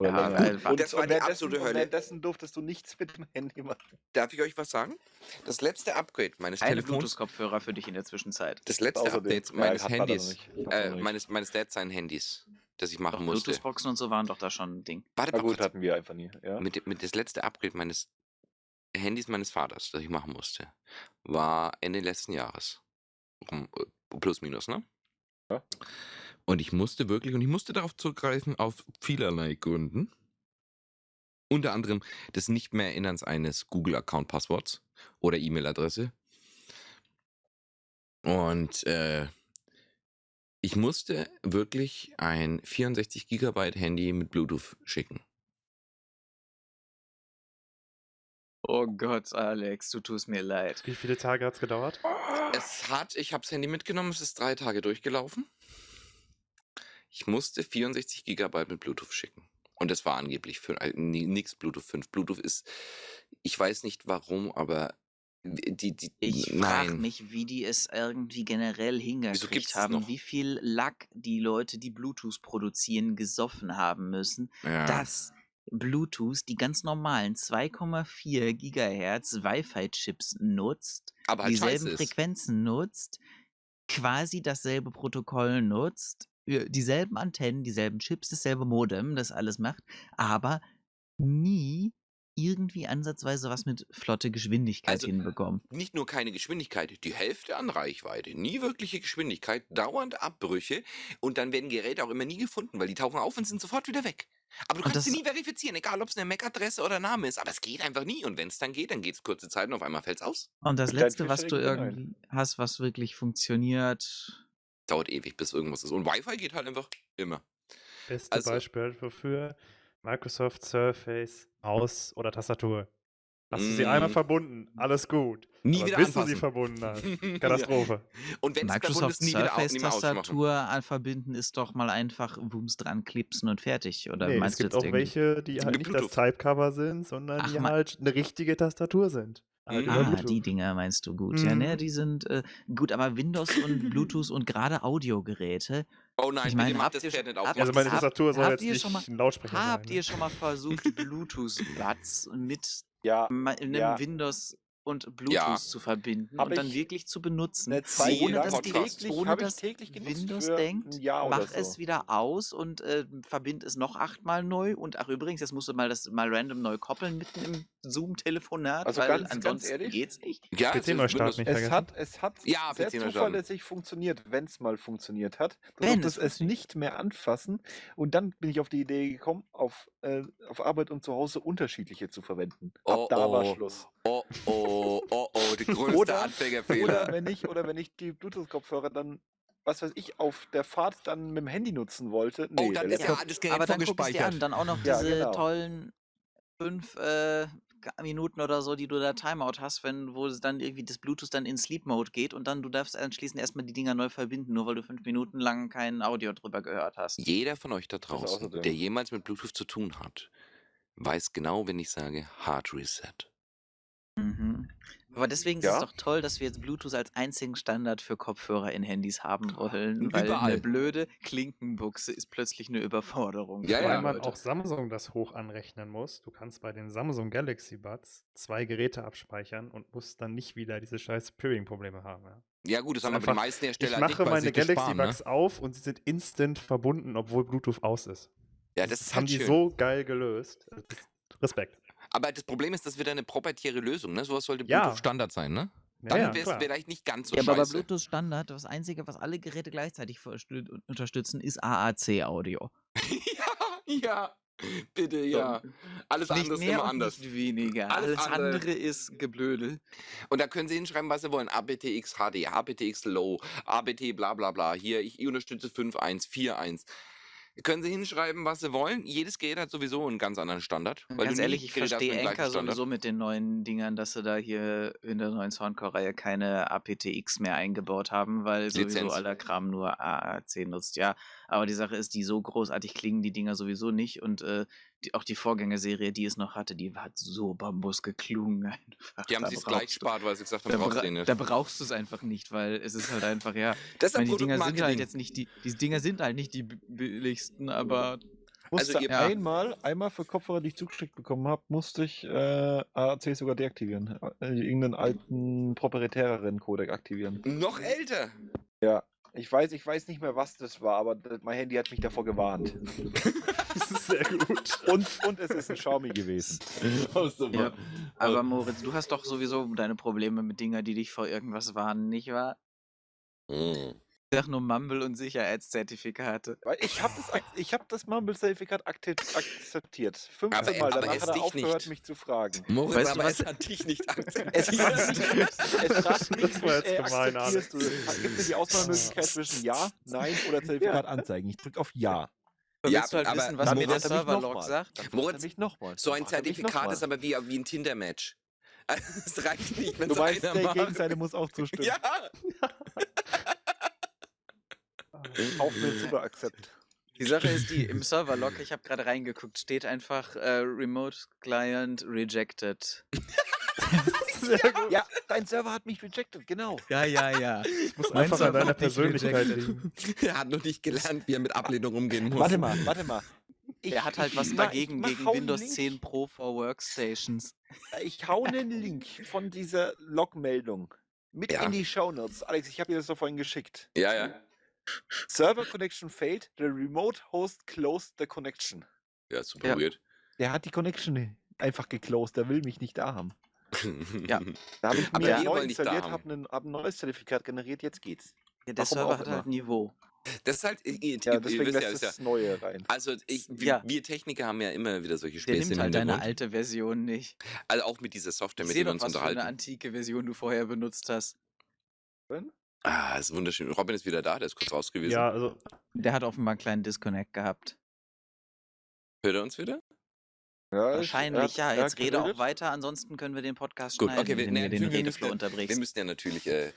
Oder Ja, wa Und Das war die absolute Hölle. währenddessen durftest du nichts mit dem Handy machen. Darf ich euch was sagen? Das letzte Upgrade meines keine Telefons Bluetooth-Kopfhörer für dich in der Zwischenzeit. das letzte Außerdem. Update Ja, meines noch Handys, äh, meines meines Dads seinen Handys, das ich Doch, machen musste. Bluetooth-Boxen und so waren doch da schon 'n Ding. Warte Na mal gut, kurz. hatten wir einfach nie, ja. Mit dem mit das letzte Upgrade meines Handys meines Vaters, das ich machen musste, war Ende letzten Jahres. Äh, plus minus, ne? Ja. Und ich musste wirklich und ich musste darauf zurückgreifen auf vielerlei Gründen. Unter anderem des Nicht-mehr-Erinnerns eines Google-Account-Passworts oder E-Mail-Adresse. Und, äh ich musste wirklich ein 64 Gigabyte Handy mit Bluetooth schicken. Oh Gott, Alex, du tust mir leid. Wie viele Tage hat's gedauert? Es hat ich habe das Handy mitgenommen, es ist 3 Tage durchgelaufen. Ich musste 64 Gigabyte mit Bluetooth schicken. Und das war angeblich für äh, ni nix Bluetooth 5. Bluetooth ist ich weiß nicht warum, aber die die Ich frage mich, wie die es irgendwie generell hingekriegt haben, wie viel Lack die Leute, die Bluetooth produzieren, gesoffen haben müssen, Ja. dass Bluetooth die ganz normalen 2,4 Gigahertz Wi-Fi-Chips nutzt, Aber halt dieselben. Frequenzen nutzt, quasi dasselbe Protokoll nutzt, dieselben Antennen, dieselben Chips, dasselbe Modem, das alles macht, aber nie irgendwie ansatzweise was mit flotte Geschwindigkeit Also, hinbekommen. nicht nur keine Geschwindigkeit, die Hälfte an Reichweite, nie wirkliche Geschwindigkeit, dauernd Abbrüche und dann werden Geräte auch immer nie gefunden, weil die tauchen auf und sind sofort wieder weg. Aber du kannst sie nie verifizieren, egal ob's 'ne MAC-Adresse oder Name ist, aber es geht einfach nie und wenn's dann geht, dann geht's kurze Zeit und auf einmal fällt's aus. Und das Letzte, was du irgendwie hast, was wirklich funktioniert Dauert ewig, bis irgendwas ist. Und Wi-Fi geht halt einfach immer. Beste Also Beispiel wofür Microsoft Surface, Maus oder Tastatur. Hast du sie einmal Mm. verbunden, alles gut. Nie Aber wieder bis du sie verbunden hast. [LAUGHS] Katastrophe. Und verbunden Microsoft. Surface-Tastatur verbinden ist doch mal einfach Wumms dran klipsen und fertig. Oder Nee, es meinst du gibt jetzt auch irgendwie welche, die Es halt nicht das. Typecover sind, sondern Ach, die halt eine richtige Tastatur sind. Halt Mhm. über Ah, Bluetooth. die Dinger meinst du gut. Ja, ne, Mhm. die sind äh, gut, aber Windows und [LAUGHS] Bluetooth und gerade Audiogeräte. Oh nein, Ich bitte meine, macht habt das ihr nicht auf. Also meine Tastatur soll jetzt ihr nicht mal 'n Lautsprecher habt sein, ihr ne? schon mal versucht, [LAUGHS] Bluetooth-Buds mit Ja, ma 'nem ja. Windows und Ja. Bluetooth zu verbinden Habe und dann ich wirklich zu benutzen, 'ne ohne dass die Podcast. täglich ohne dass täglich Windows denkt: „Mach es so. wieder aus und, äh, verbinde es noch achtmal neu.“ Und ach übrigens, jetzt musst du mal das mal random neu koppeln mitten im Zoom-Telefonat, Also weil ganz ganz ansonsten ehrlich geht's nicht. Ja, es PC ist neu starten nicht Es hat es hat Ja, sehr zuverlässig funktioniert, wenn's mal funktioniert hat. Du Wenn es es nicht mehr anfassen und dann bin ich auf die Idee gekommen, auf äh, auf Arbeit und zu Hause unterschiedliche zu verwenden. Ab Oh, da war oh. Schluss. Oh, oh, oh, oh, der größte Oder oder Anfängerfehler. wenn ich oder wenn ich die Bluetooth-Kopfhörer dann, was weiß ich, auf der Fahrt dann mit'm Handy nutzen wollte. Oh, Ne, dann der ist ja das Gerät Aber dann an, vorgespeichert. dann auch noch Ja, diese genau. tollen 5, äh, Minuten oder so, die du da Timeout hast, wenn wo es dann irgendwie das Bluetooth dann in Sleep Mode geht und dann du darfst anschließend erst mal die Dinger neu verbinden, nur weil du 5 Minuten lang kein Audio drüber gehört hast. Jeder von euch da draußen, der jemals mit Bluetooth zu tun hat, weiß genau, wenn ich sage Hard Reset. Mhm. Aber deswegen ist es Ja. doch toll, dass wir jetzt Bluetooth als einzigen Standard für Kopfhörer in Handys haben wollen, weil 'ne Überall. blöde Klinkenbuchse ist plötzlich 'ne Überforderung Ja, für Wobei ja. auch Samsung das hoch anrechnen muss. Du kannst bei den Samsung Galaxy Buds 2 Geräte abspeichern und musst dann nicht wieder diese scheiß Peering-Probleme haben, ja. Ja gut, das haben aber die einfach meisten ich Hersteller nicht, mache weil sie meine Galaxy ne? Buds auf und sie sind instant verbunden, obwohl Bluetooth aus ist. Ja, Das das ist haben halt die schön. so geil gelöst. Respekt. Aber das Problem ist, das wird eine proprietäre Lösung, ne? So was sollte Ja. Bluetooth Standard sein, ne? Dann ja, wäre es vielleicht nicht ganz so Ja, aber bei scheiße. Bluetooth Standard, das Einzige, was alle Geräte gleichzeitig unterstützen, ist AAC-Audio. [LAUGHS] Ja, ja. Bitte, ja. Alles Nicht andere ist immer und anders. nicht weniger. Alles Alles, andere- andere ist Geblödel. Und da können Sie hinschreiben, was Sie wollen. ABTX HD, ABTX Low, ABT bla bla bla. Hier, ich unterstütze 5.1, 4.1. Können Sie hinschreiben, was Sie wollen. Jedes Gerät hat sowieso einen ganz anderen Standard. weil Ganz ehrlich, ich verstehe Anker sowieso mit den neuen Dingern, dass sie da hier in der neuen Soundcore-Reihe keine aptX mehr eingebaut haben, weil sowieso Lizenz. aller Kram nur AAC nutzt. Ja, aber die Sache ist, die so großartig klingen die Dinger sowieso nicht und äh, die, auch die Vorgängerserie, die es noch hatte, die hat so Bambus geklungen einfach. Die haben Da sich brauchst gleich du- gespart, weil sie gesagt haben, Da, brauchst du bra da brauchst du es einfach nicht, weil es ist halt einfach, ja. [LAUGHS] Das Ich meine, die Dinger sind halt jetzt nicht die, die Dinger sind halt nicht die bi- billigsten, aber Musste Also ihr- Ja. einmal, einmal für Kopfhörer, die ich zugeschickt bekommen habe, musste ich äh, AAC sogar deaktivieren. Äh, irgendeinen alten proprietäreren Codec aktivieren. Noch älter. Ja. Ich weiß, ich weiß nicht mehr, was das war, aber mein Handy hat mich davor gewarnt. Das [LAUGHS] ist sehr gut. Und, und es ist ein Xiaomi gewesen. [LAUGHS] Oh. Ja. Aber Moritz, du hast doch sowieso deine Probleme mit Dinger, die dich vor irgendwas warnen, nicht wahr? Mm. Ich sag nur Mumble und Sicherheitszertifikate. Weil ich habe das, ich hab das Mumble-Zertifikat akzeptiert. 15 Aber- Mal. Danach es hat er aufgehört, nicht. mich zu fragen. Moritz, Weißt du aber was? es hat dich nicht [LAUGHS] Es akzeptiert. fragt mich, es fragt mich Das war jetzt äh, gemein, akzeptierst du? Gibt es die Auswahlmöglichkeit zwischen Ja, Nein oder Zertifikat anzeigen? Ich drücke auf Ja. Ja, Willst du halt aber wissen, was mir der er Serverlog sagt? Moritz. So ein er Zertifikat ist aber wie, wie ein Tinder-Match. [LAUGHS] Es reicht nicht, wenn Du es weißt, einer der. Gegenseite muss auch zustimmen. Ja, [LAUGHS] Auf mir super Akzept. Die Sache ist die, im Serverlog, ich habe gerade reingeguckt, steht einfach äh, Remote Client Rejected. [LAUGHS] Gut. Ja, dein Server hat mich rejected, genau. Ja, ja, ja. Muss Mein einfach an deiner Persönlichkeit liegen. er hat noch nicht gelernt, wie er mit Ablehnung umgehen muss. Warte mal, warte mal. Ich, Er hat halt ich- was dagegen, ich mach- gegen Windows Link. 10 Pro for Workstations. Ich hau einen Link von dieser Logmeldung mit Ja. in die Shownotes. Alex, ich habe dir das doch vorhin geschickt. Ja, ja. Server connection failed. The remote host closed the connection. Ja, super Ja. weird. Der hat die Connection einfach geclosed. Der will mich nicht da haben. Ja. [LAUGHS] Da habe ich Aber mir wir neu installiert, haben. habe ein, hab ein neues Zertifikat generiert. Jetzt geht's. Ja, der Warum Server hat immer. halt Niveau. Das ist halt, ihr, Ja, ihr deswegen wisst ja, lässt ist ja, das Neue rein. also ich, wir, Ja. wir Techniker haben ja immer wieder solche Der Späße nimmt im halt deine alte Version nicht. Also auch mit dieser Software, Ich mit der wir uns was für eine unterhalten. antike Version du vorher benutzt hast. Ah, ist wunderschön. Robin ist wieder da, der ist kurz raus gewesen. Ja, also Der hat offenbar einen kleinen Disconnect gehabt. Hört er uns wieder? Ja, ich- Wahrscheinlich, hat- ja. hat Jetzt rede auch weiter, ansonsten können wir den Podcast Gut, schneiden, okay, wir, wenn nee, wir den wir, müssen Redeflow ja, wir müssen ja natürlich äh,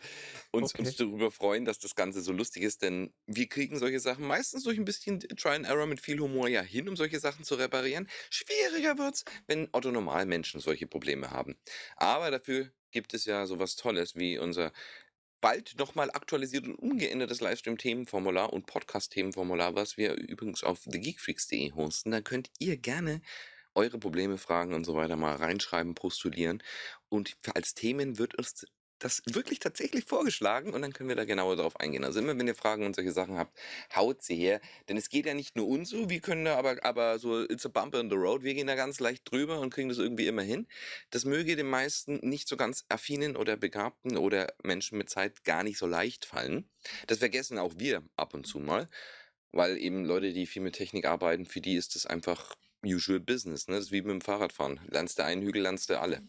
uns, Okay. uns darüber freuen, dass das Ganze so lustig ist, denn wir kriegen solche Sachen meistens durch ein bisschen Try and Error mit viel Humor ja hin, um solche Sachen zu reparieren. Schwieriger wird's, wenn Otto Normalmenschen solche Probleme haben. Aber dafür gibt es ja sowas Tolles wie unser bald nochmal aktualisiert und umgeändertes Livestream-Themenformular und Podcast-Themenformular, was wir übrigens auf thegeekfreaks.de hosten. Da könnt ihr gerne eure Probleme, Fragen und so weiter mal reinschreiben, postulieren. Und als Themen wird uns das wirklich tatsächlich vorgeschlagen und dann können wir da genauer drauf eingehen. Also immer, wenn ihr Fragen und solche Sachen habt, haut sie her. Denn es geht ja nicht nur uns so, wir können da aber, aber so, it's a bumper in the road, wir gehen da ganz leicht drüber und kriegen das irgendwie immer hin. Das möge den meisten nicht so ganz affinen oder begabten oder Menschen mit Zeit gar nicht so leicht fallen. Das vergessen auch wir ab und zu mal, weil eben Leute, die viel mit Technik arbeiten, für die ist das einfach usual business. Ne? Das ist wie mit dem Fahrradfahren. Lernst du einen Hügel, lernst du alle.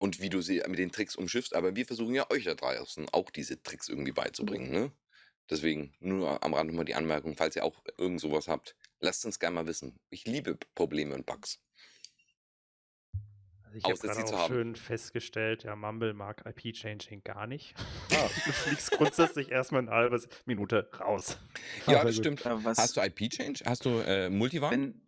Und wie du sie mit den Tricks umschiffst, aber wir versuchen ja euch da draußen auch diese Tricks irgendwie beizubringen. Ne? Deswegen nur am Rand nochmal die Anmerkung, falls ihr auch irgend sowas habt, lasst uns gerne mal wissen. Ich liebe Probleme und Bugs. Also ich habe gerade auch haben. schön festgestellt, ja, Mumble mag IP-Changing gar nicht. Ah. [LAUGHS] Du fliegst grundsätzlich erstmal eine halbe Minute raus. Ja, das stimmt. Aber was, Hast du IP-Change? Hast du äh, Multivan? wenn,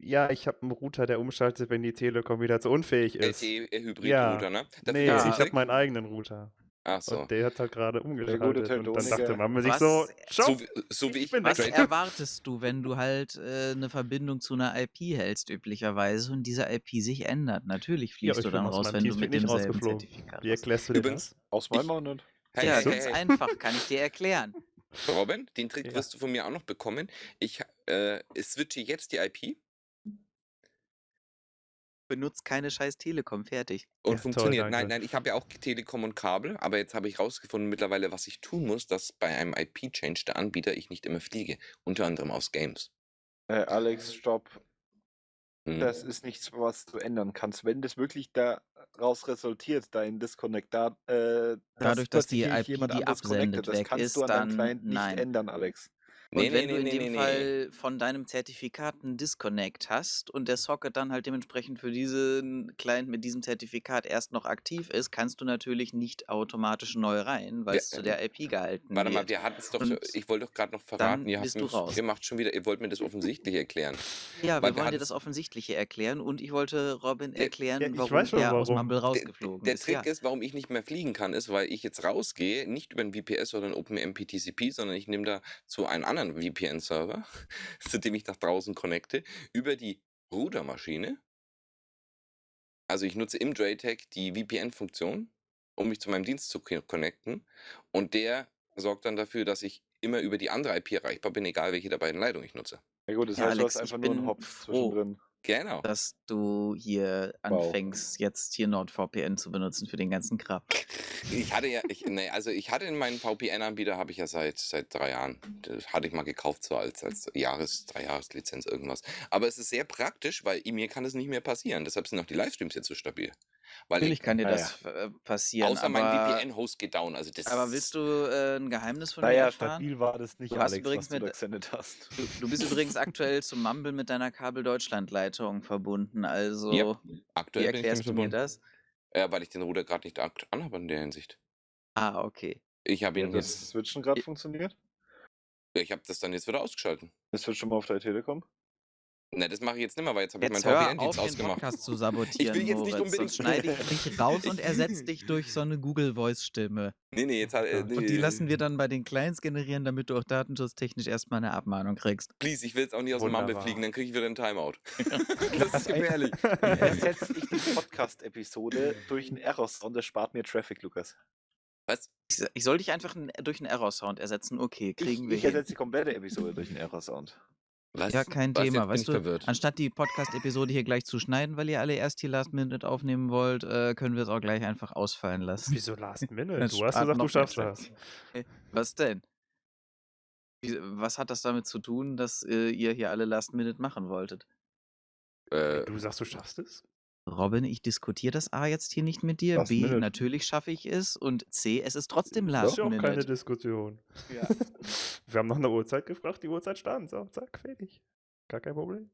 Ja, ich habe einen Router, der umschaltet, wenn die Telekom wieder zu unfähig ist. LTE-Hybrid-Router, Ja. ne? Dafür Nee, gibt's ich habe meinen eigenen Router. Ach so. Und der hat halt gerade gute umgeschaltet. Und dann dachte Mama sich so, So, so wie Ich ich. bin was erwartest du, wenn du halt äh, eine Verbindung zu einer IP hältst, üblicherweise, und diese IP sich ändert? Natürlich fliegst ich du dann aus raus, wenn du mit rausgeflogen. Zertifikat Wie erklärst du dir Übrigens- das? Aus meinem nicht. Hey, Ja, hey, ganz hey. einfach, kann ich dir erklären. Robin, den Trick Ja. wirst du von mir auch noch bekommen. Ich äh, switche jetzt die IP Benutzt keine scheiß Telekom, fertig. und Ja, toll, funktioniert. nein, danke. nein, ich habe ja auch Telekom und Kabel, aber jetzt habe ich rausgefunden mittlerweile, was ich tun muss, dass bei einem IP-Change der Anbieter ich nicht immer fliege. Unter anderem aus Games. Äh, Alex, stopp. Hm. Das ist nichts, was du ändern kannst. Wenn das wirklich daraus resultiert, dein Disconnect, da, äh, Dadurch, dass die plötzlich IP, jemand die absendet, weg kannst ist, du an deinem dann Client nicht nein. ändern, Alex. Nee, Und nee, wenn nee, du in nee, dem nee, nee. Fall von deinem Zertifikat einen Disconnect hast und der Socket dann halt dementsprechend für diesen Client mit diesem Zertifikat erst noch aktiv ist, kannst du natürlich nicht automatisch neu rein, weil es zu der IP gehalten Warte mal, wird. wir hatten es doch, Und ich wollte doch gerade noch verraten, ihr, habt bist du mich, raus. ihr macht schon wieder, ihr wollt mir das offensichtlich erklären. Ja, Weil wir wir wollen dir das Offensichtliche erklären und ich wollte Robin Der- erklären, ja, ich warum er aus warum. Mumble Der, rausgeflogen der ist. Trick Ja. ist, warum ich nicht mehr fliegen kann, ist, weil ich jetzt rausgehe, nicht über ein VPS oder ein OpenMP TCP, sondern ich nehme da zu einem anderen VPN-Server, [LAUGHS] zu dem ich nach draußen connecte, über die Routermaschine. Also ich nutze im JTAG die VPN-Funktion, um mich zu meinem Dienst zu co- connecten. Und der sorgt dann dafür, dass ich immer über die andere IP erreichbar bin, egal welche der beiden Leitungen ich nutze. Ja gut, das Ja, heißt, du Alex, hast ich einfach nur einen bin Hop froh. zwischendrin. Genau. dass du hier Wow. anfängst, jetzt hier NordVPN zu benutzen für den ganzen Kram. Ich hatte ja, ich, nee, also ich hatte in meinen VPN-Anbieter, habe ich ja seit, seit drei Jahren. Das hatte ich mal gekauft, so als, als Jahres-, Drei-Jahres-Lizenz, irgendwas. Aber es ist sehr praktisch, weil mir kann das nicht mehr passieren. Deshalb sind auch die Livestreams jetzt so stabil. Weil Natürlich ich, kann dir Ah, das äh, passieren, außer mein aber, VPN-Host geht down. Also das aber willst du äh, ein Geheimnis von mir erfahren? stabil war das nicht, Du Alex, übrigens was du gesendet hast. Du, du bist [LAUGHS] übrigens aktuell zum Mumble mit deiner Kabel Deutschland Leitung verbunden, also Yep. wie aktuell ich erklärst du mir das? Ja, weil ich den Router gerade nicht anhabe in der Hinsicht. Ah, okay. Ich habe Wie ihn das jetzt, Switchen gerade funktioniert? ich habe das dann jetzt wieder ausgeschalten. Das Switch schon mal auf der Telekom? Ne, das mache ich jetzt nicht mehr, weil jetzt habe ich Jetzt hör VPN-Dienst auf, den ausgemacht. Podcast zu [LAUGHS] sabotieren, jetzt nicht Moritz, unbedingt- sonst schneide ich dich raus und ersetze [LAUGHS] dich durch so eine Google-Voice-Stimme. Nee, nee, jetzt hat, äh, nee, Und die lassen wir dann bei den Clients generieren, damit du auch datenschutztechnisch erstmal eine Abmahnung kriegst. Please, ich will jetzt auch nicht aus dem Mumble Wunderbar. fliegen, dann kriege ich wieder einen Timeout. [LAUGHS] das ist gefährlich. Ersetze ich die Podcast-Episode durch einen Error-Sound, das spart mir Traffic, Lukas. Was? Ich, ich soll dich einfach durch einen Error-Sound ersetzen. Okay, kriegen ich wir ich ersetze die komplette Episode durch einen Error-Sound. Was? Ja, kein Was? Thema. Jetzt Weißt du, verwirrt. anstatt die Podcast-Episode hier gleich zu schneiden, weil ihr alle erst hier Last Minute aufnehmen wollt, äh, können wir es auch gleich einfach ausfallen lassen. Wieso Last Minute? [LAUGHS] Du hast gesagt, du schaffst das. Was denn? Was hat das damit zu tun, dass äh, ihr hier alle Last Minute machen wolltet? Äh, Du sagst, du schaffst es? Robin, ich diskutiere das A jetzt hier nicht mit dir. Last B, Minute. natürlich schaffe ich es. Und C, es ist trotzdem Das Last ist ja auch keine. Diskussion. Ja. [LAUGHS] Wir haben nach einer Uhrzeit gefragt, die Uhrzeit stand. So, zack, fertig. Gar kein Problem.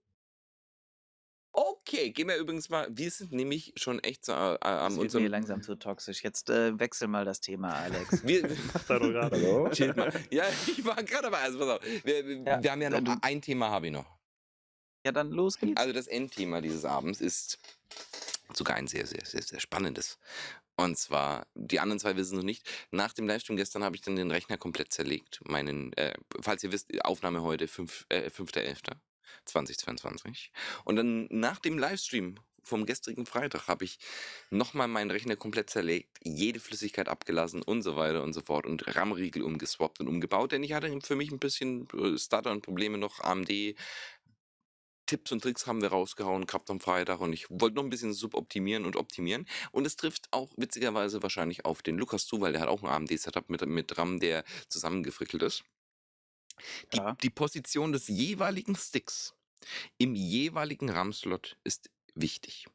okay, gehen wir übrigens mal. Wir sind nämlich schon echt so äh, Das am wird mir hier unserem. langsam zu toxisch. Jetzt äh, wechsel mal das Thema, Alex. [LAUGHS] Wir, [LAUGHS] Macht er doch gerade. Hallo? Chillt mal. Ja, ich war gerade dabei. Also pass auf. Wir, Ja, wir haben ja noch ein Thema, habe ich noch. Ja, dann los geht's. Also das Endthema dieses Abends ist sogar ein sehr, sehr, sehr, sehr spannendes. Und zwar, die anderen zwei wissen es noch nicht. Nach dem Livestream gestern habe ich dann den Rechner komplett zerlegt. Meinen, äh, falls ihr wisst, Aufnahme heute 5, äh, 5.11.2022. Und dann nach dem Livestream vom gestrigen Freitag habe ich nochmal meinen Rechner komplett zerlegt, jede Flüssigkeit abgelassen und so weiter und so fort und RAM-Riegel umgeswappt und umgebaut, denn ich hatte für mich ein bisschen äh, Stutter und Probleme noch AMD Tipps und Tricks haben wir rausgehauen gehabt am Freitag und ich wollte noch ein bisschen suboptimieren und optimieren. Und es trifft auch witzigerweise wahrscheinlich auf den Lukas zu, weil der hat auch ein AMD-Setup mit, mit RAM, der zusammengefrickelt ist. Die, Ja. die Position des jeweiligen Sticks im jeweiligen RAM-Slot ist wichtig.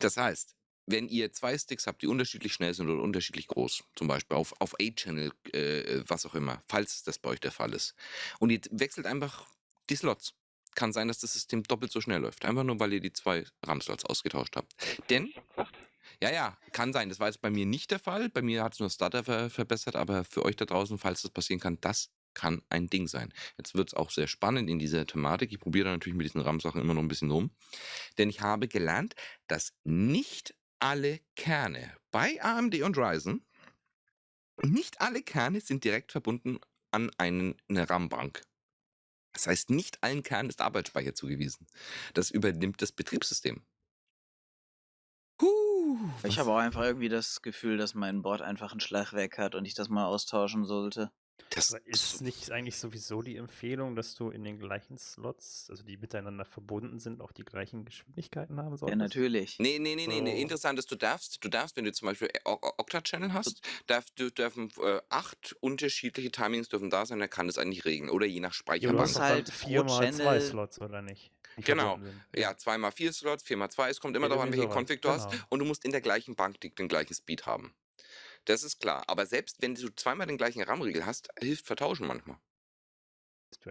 Das heißt, wenn ihr zwei Sticks habt, die unterschiedlich schnell sind oder unterschiedlich groß, zum Beispiel auf, auf A-Channel, äh, was auch immer, falls das bei euch der Fall ist, und ihr wechselt einfach die Slots, kann sein, dass das System doppelt so schnell läuft. Einfach nur, weil ihr die zwei RAM-Slots ausgetauscht habt. Denn, ja, ja, kann sein. Das war jetzt bei mir nicht der Fall. Bei mir hat es nur Starter ver verbessert, aber für euch da draußen, falls das passieren kann, das kann ein Ding sein. Jetzt wird es auch sehr spannend in dieser Thematik. Ich probiere da natürlich mit diesen RAM-Sachen immer noch ein bisschen rum. Denn ich habe gelernt, dass nicht alle Kerne bei AMD und Ryzen, nicht alle Kerne sind direkt verbunden an einen, eine RAM-Bank. Das heißt, nicht allen Kernen ist Arbeitsspeicher zugewiesen. Das übernimmt das Betriebssystem. Huh, Ich habe auch einfach irgendwie das Gefühl, dass mein Board einfach einen Schlag weg hat und ich das mal austauschen sollte. Das Aber ist nicht eigentlich sowieso die Empfehlung, dass du in den gleichen Slots, also die miteinander verbunden sind, auch die gleichen Geschwindigkeiten haben Ja, solltest? natürlich. Nee, nee, nee, nee, nee. So. Interessant ist, du darfst, du darfst, wenn du zum Beispiel O- Octa-Channel hast, darf, du dürfen äh, acht unterschiedliche Timings dürfen da sein, er kann das eigentlich regeln. Oder je nach Ja, du hast Speicherbank. halt dann pro vier mal zwei Channel- Slots, oder nicht? Die Genau. Ja, zweimal vier Slots, viermal zwei, es kommt immer Ja, darauf an, welche Config du hast. genau. Und du musst in der gleichen Bank die, den gleichen Speed haben. Das ist klar. Aber selbst wenn du zweimal den gleichen RAM-Riegel hast, hilft Vertauschen manchmal.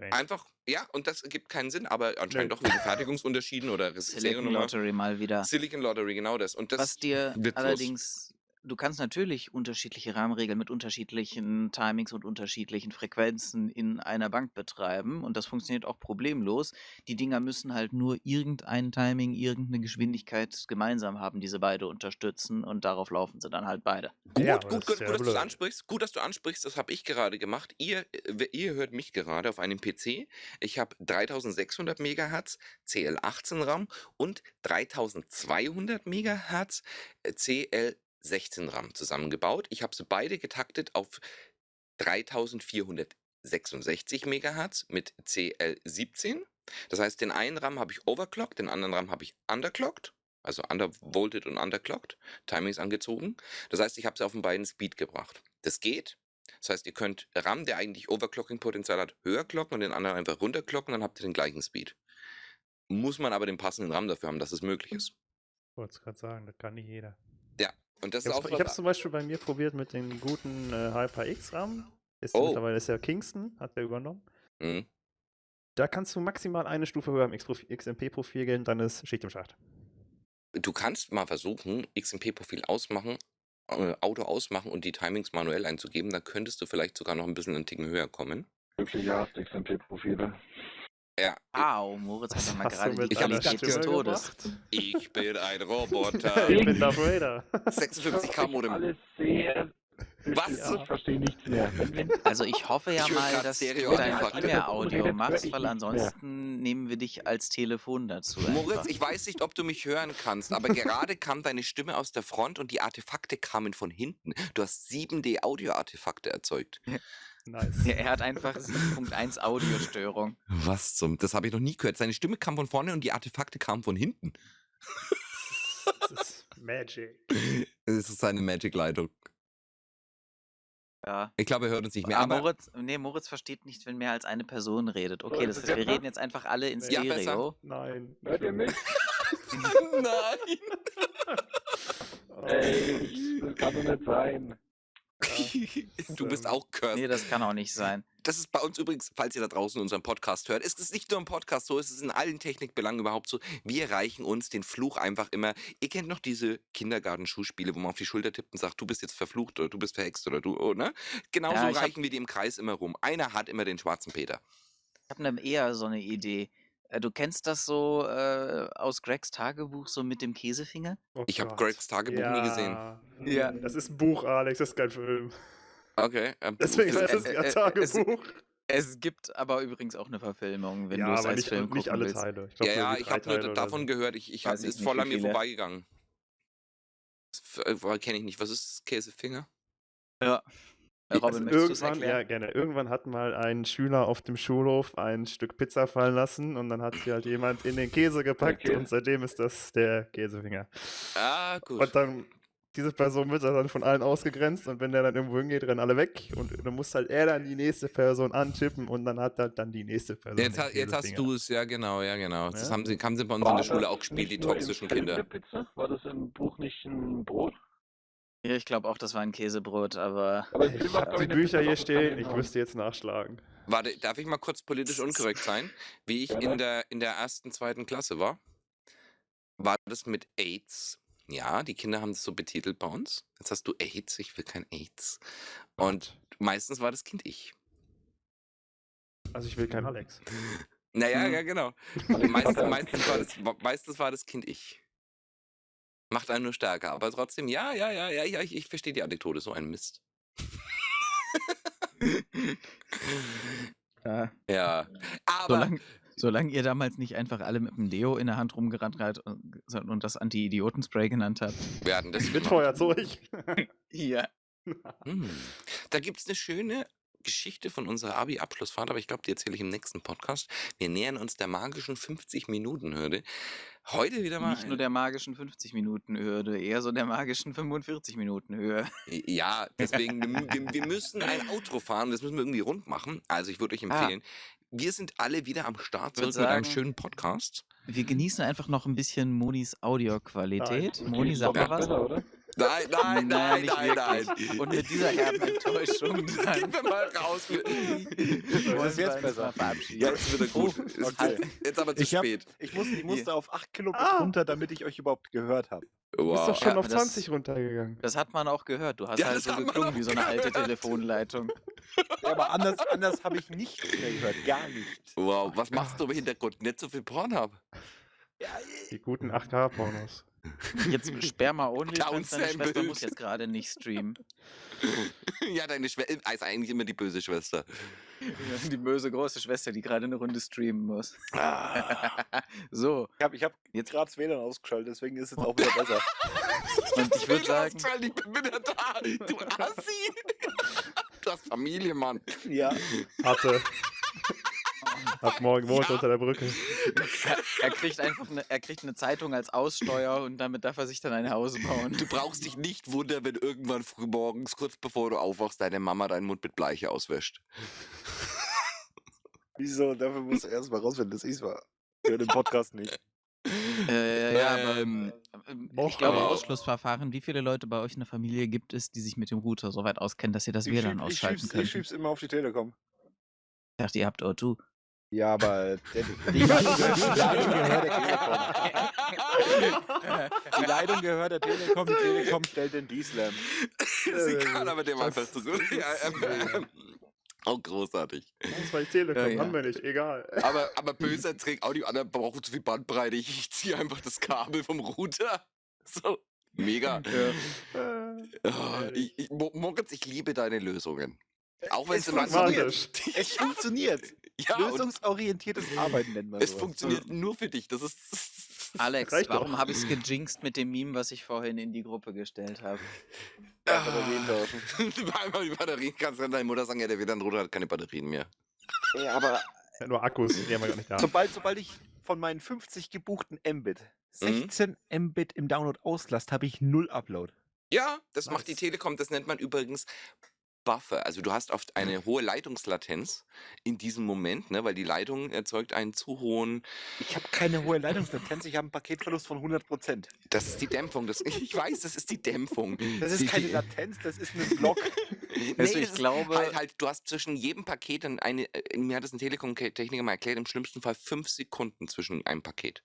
Echt- Einfach, ja, und das ergibt keinen Sinn, aber anscheinend Nö. doch wegen Fertigungsunterschieden oder Silicon Seriennummer. Lottery mal wieder. Silicon Lottery, genau das. Und das Was dir allerdings, du kannst natürlich unterschiedliche Rahmenregeln mit unterschiedlichen Timings und unterschiedlichen Frequenzen in einer Bank betreiben und das funktioniert auch problemlos. Die Dinger müssen halt nur irgendein Timing, irgendeine Geschwindigkeit gemeinsam haben, diese beide unterstützen und darauf laufen sie dann halt beide. Gut, Ja, gut, gut, gut, dass du ansprichst. Gut, dass du ansprichst. Das habe ich gerade gemacht. Ihr, äh, ihr hört mich gerade auf einem PC. Ich habe 3600 Megahertz CL18 RAM und 3200 Megahertz äh, CL16 RAM zusammengebaut. Ich habe sie beide getaktet auf 3466 Megahertz mit CL17. Das heißt, den einen RAM habe ich overclocked, den anderen RAM habe ich underclocked. Also undervolted und underclocked. Timings angezogen. Das heißt, ich habe sie auf den beiden Speed gebracht. Das geht. Das heißt, ihr könnt RAM, der eigentlich Overclocking-Potenzial hat, höher clocken und den anderen einfach runterclocken, dann habt ihr den gleichen Speed. Muss man aber den passenden RAM dafür haben, dass es möglich ist. Ich wollte es gerade sagen, das kann nicht jeder. Und das Ich ist auch habe es zum Beispiel bei mir probiert mit den guten äh, HyperX-RAM. Ist Oh. Mittlerweile ist ja Kingston, hat der übernommen. Mhm. Da kannst du maximal eine Stufe höher im XMP-Profil gehen, dann ist Schicht im Schacht. Du kannst mal versuchen, XMP-Profil ausmachen, äh, Auto ausmachen und die Timings manuell einzugeben. Dann könntest du vielleicht sogar noch ein bisschen einen Ticken höher kommen. Hast XMP-Profile. Ja, Au, Moritz hat mal gerade die Qualität des Todes. ich bin ein Roboter. [LAUGHS] ich bin Darth Vader. 56k Modem. Alles sehr. Was? Ja. Ich verstehe nichts mehr. Also ich hoffe ja Ich mal, dass Stereo du dein Jetzt machst, weil ansonsten nehmen wir dich als Telefon dazu. Moritz, einfach. ich weiß nicht, ob du mich hören kannst, aber gerade kam deine Stimme aus der Front und die Artefakte kamen von hinten. Du hast 7D-Audio-Artefakte erzeugt. [LAUGHS] Nice. Ja, er hat einfach 7.1 Audiostörung. Was zum? Das habe ich noch nie gehört. Seine Stimme kam von vorne und die Artefakte kamen von hinten. Das ist Magic. Das ist seine Magic-Leitung. Ja. Ich glaube, er hört uns nicht mehr. Ah, Aber Moritz, nee, Moritz versteht nicht, wenn mehr als eine Person redet. Okay, das heißt, wir reden jetzt einfach alle in Ja, besser. Stereo. Nein. hört ihr mich? [LAUGHS] Nein! [LAUGHS] Oh. Ey, das kann doch nicht sein. [LAUGHS] du bist auch cursed. Nee, das kann auch nicht sein. Das ist bei uns übrigens, falls ihr da draußen unseren Podcast hört, ist es nicht nur im Podcast so, es ist in allen Technikbelangen überhaupt so. Wir reichen uns den Fluch einfach immer. Ihr kennt noch diese Kindergarten-Schuhspiele, wo man auf die Schulter tippt und sagt, du bist jetzt verflucht oder du bist verhext oder du, oh, ne? Genauso Ja, ich hab- reichen wir die im Kreis immer rum. Einer hat immer den schwarzen Peter. Ich habe ne, eher so eine Idee. Äh, Du kennst das so äh, aus Gregs Tagebuch, so mit dem Käsefinger? Oh Ich habe. Gregs Tagebuch nie gesehen. Ja. Das ist ein Buch, Alex, das ist kein Film. Okay. ähm, [LAUGHS] Deswegen heißt es äh, ja äh, es- Tagebuch. Es gibt aber übrigens auch eine Verfilmung, wenn ja, du es als nicht, Film nicht gucken alle willst. Teile. Ich ja, glaub, ja, irgendwie ich habe nur davon so. gehört. Ich, ich hab, ist nicht, voll an mir vorbeigegangen. Kenne ich nicht. Was ist Käsefinger? Ja. Äh, Also Robin, es irgendwann, ja, gerne. Irgendwann hat mal ein Schüler auf dem Schulhof ein Stück Pizza fallen lassen und dann hat sie halt jemand in den Käse gepackt Okay. und seitdem ist das der Käsefinger. Ah, gut. Und dann, diese Person wird dann von allen ausgegrenzt und wenn der dann irgendwo hingeht, rennen alle weg und dann muss halt er dann die nächste Person antippen und dann hat halt dann die nächste Person. Jetzt, ha- jetzt hast du es, ja genau, ja genau. Das Ja. haben sie, haben sie bei uns in War der Schule auch gespielt, die toxischen Kinder. Pizza? War das im Buch nicht ein Brot? Ja, ich glaube auch, das war ein Käsebrot, aber Aber Ich Film hat, hab glaub die ich, Bücher hier stehen, ich müsste jetzt nachschlagen. Warte, darf ich mal kurz politisch unkorrekt sein? Wie ich in der, in der ersten, zweiten Klasse war, war das mit AIDS. Ja, die Kinder haben es so betitelt bei uns. Jetzt hast du AIDS, ich will kein AIDS. Und meistens war das Kind ich. Also ich will kein Alex. [LAUGHS] Naja, Hm. ja, genau. [LAUGHS] Meistens, meistens, war das, meistens war das Kind ich. Macht einen nur stärker, aber trotzdem, ja, ja, ja, ja, ja, ich, ich verstehe die Anekdote, so ein Mist. [LAUGHS] ja. ja, aber solange, solange ihr damals nicht einfach alle mit dem Deo in der Hand rumgerannt seid und, und das Anti-Idioten-Spray genannt habt. wir hatten das [LAUGHS] Mit. Feuerzeug. [LAUGHS] Ja. Hm. Da gibt es eine schöne Geschichte von unserer Abi-Abschlussfahrt, aber ich glaube, die erzähle ich im nächsten Podcast. Wir nähern uns der magischen 50-Minuten-Hürde. Heute wieder mal. Nicht nur der magischen 50-Minuten-Hürde, eher so der magischen 45-Minuten-Höhe. Ja, deswegen, wir, wir, müssen ein Outro fahren, das müssen wir irgendwie rund machen. Also ich würde euch Ah. empfehlen, wir sind alle wieder am Start zurück mit einem sagen- schönen Podcast. Wir genießen einfach noch ein bisschen Monis Audioqualität. Moni, sag mal was. besser, oder? [LAUGHS] Nein, nein, nein, nicht nein, nein. wirklich. Und mit dieser herben Enttäuschung [LAUGHS] Gehen wir mal raus. [LAUGHS] wollen ist wir jetzt besser? verabschieden. Ja, jetzt wird er gut. Oh, Ist- okay. Jetzt, aber zu Ich hab- spät. Ich, muss, ich musste auf 8 Kilobit Ah. runter, damit ich euch überhaupt gehört habe. Du bist Wow. doch schon Ja, auf das- 20 runtergegangen. Das hat man auch gehört. Du hast Ja, halt das so geklungen wie so eine alte gehört. Telefonleitung. Ja, aber anders, anders habe ich nichts mehr gehört. Gar nichts. Wow, was machst du im Hintergrund? Nicht so viel Pornhub. Ja, Die guten 8K-Pornos. Jetzt Sperma Only, Clown deine Schwester muss jetzt gerade nicht streamen. [LAUGHS] Ja, deine Schwester ist eigentlich immer die böse Schwester. Die böse große Schwester, die gerade eine Runde streamen muss. Ah. [LAUGHS] so, ich habe ich hab Jetzt- gerade das WLAN ausgeschaltet, deswegen ist es auch wieder besser. [LAUGHS] und ich würde sagen, Ich bin wieder da. Du Assi. Du hast Familie, Mann. ja, Hatte. Ab morgen wohnt Ja. unter der Brücke. er, er kriegt einfach eine, er kriegt eine Zeitung als Aussteuer und damit darf er sich dann ein Haus bauen. Du brauchst dich nicht wundern, wenn irgendwann früh morgens, kurz bevor du aufwachst, deine Mama deinen Mund mit Bleiche auswäscht. [LAUGHS] wieso? Dafür musst du erstmal rausfinden, dass ich es war. Für den Podcast nicht. Äh, ja, aber Ähm, ähm, ich glaube, Ausschlussverfahren, wie viele Leute bei euch in der Familie gibt es, die sich mit dem Router so weit auskennen, dass ihr das WLAN ausschalten könnt? ich schieb's immer auf die Telekom. Ich dachte, ihr habt O2. Ja, aber der, die, Leitung, [LAUGHS] die Leitung gehört der Telekom. Die Leitung gehört der Telekom, die Telekom stellt den D-Slam. ist egal, aber der war das einfach zurück. Ja, auch [LAUGHS] großartig. Das war die Telekom, Ja, ja. haben wir nicht, egal. Aber, aber böser Trick, auch die anderen brauchen zu viel Bandbreite. Ich, ich ziehe einfach das Kabel vom Router. So, mega. Äh, Oh, ich, ich, Mo- Moritz, ich liebe deine Lösungen. Auch wenn Es sie manchmal. pragmatisch. Es funktioniert. Ja, Lösungsorientiertes Arbeiten nennt man es sowas. funktioniert nur für dich. Das ist. Alex, Reicht warum habe ich es gejinxt mit dem Meme, was ich vorhin in die Gruppe gestellt habe? Ja, Batterien tauschen. Einmal die Batterien kannst du deine Mutter sagen, ja, der WLAN Router hat keine Batterien mehr. Ja, aber Ja, nur Akkus, die haben wir gar nicht da. sobald, sobald ich von meinen 50 gebuchten Mbit Mhm. 16 Mbit im Download auslast, habe ich null Upload. Ja, das macht die. Telekom, das nennt man übrigens Buffer. Also du hast oft eine hohe Leitungslatenz in diesem Moment, ne, weil die Leitung erzeugt einen zu hohen. Ich habe keine hohe Leitungslatenz, ich habe einen Paketverlust von 100%. Das ist die Dämpfung. Das, ich weiß, das ist die Dämpfung. Das Die- ist keine Latenz, das ist ein Block. [LAUGHS] Nee, Also ich das ist glaube- Halt, halt, du hast zwischen jedem Paket dann eine. äh, Mir hat das ein Telekom-Techniker mal erklärt, im schlimmsten Fall fünf Sekunden zwischen einem Paket.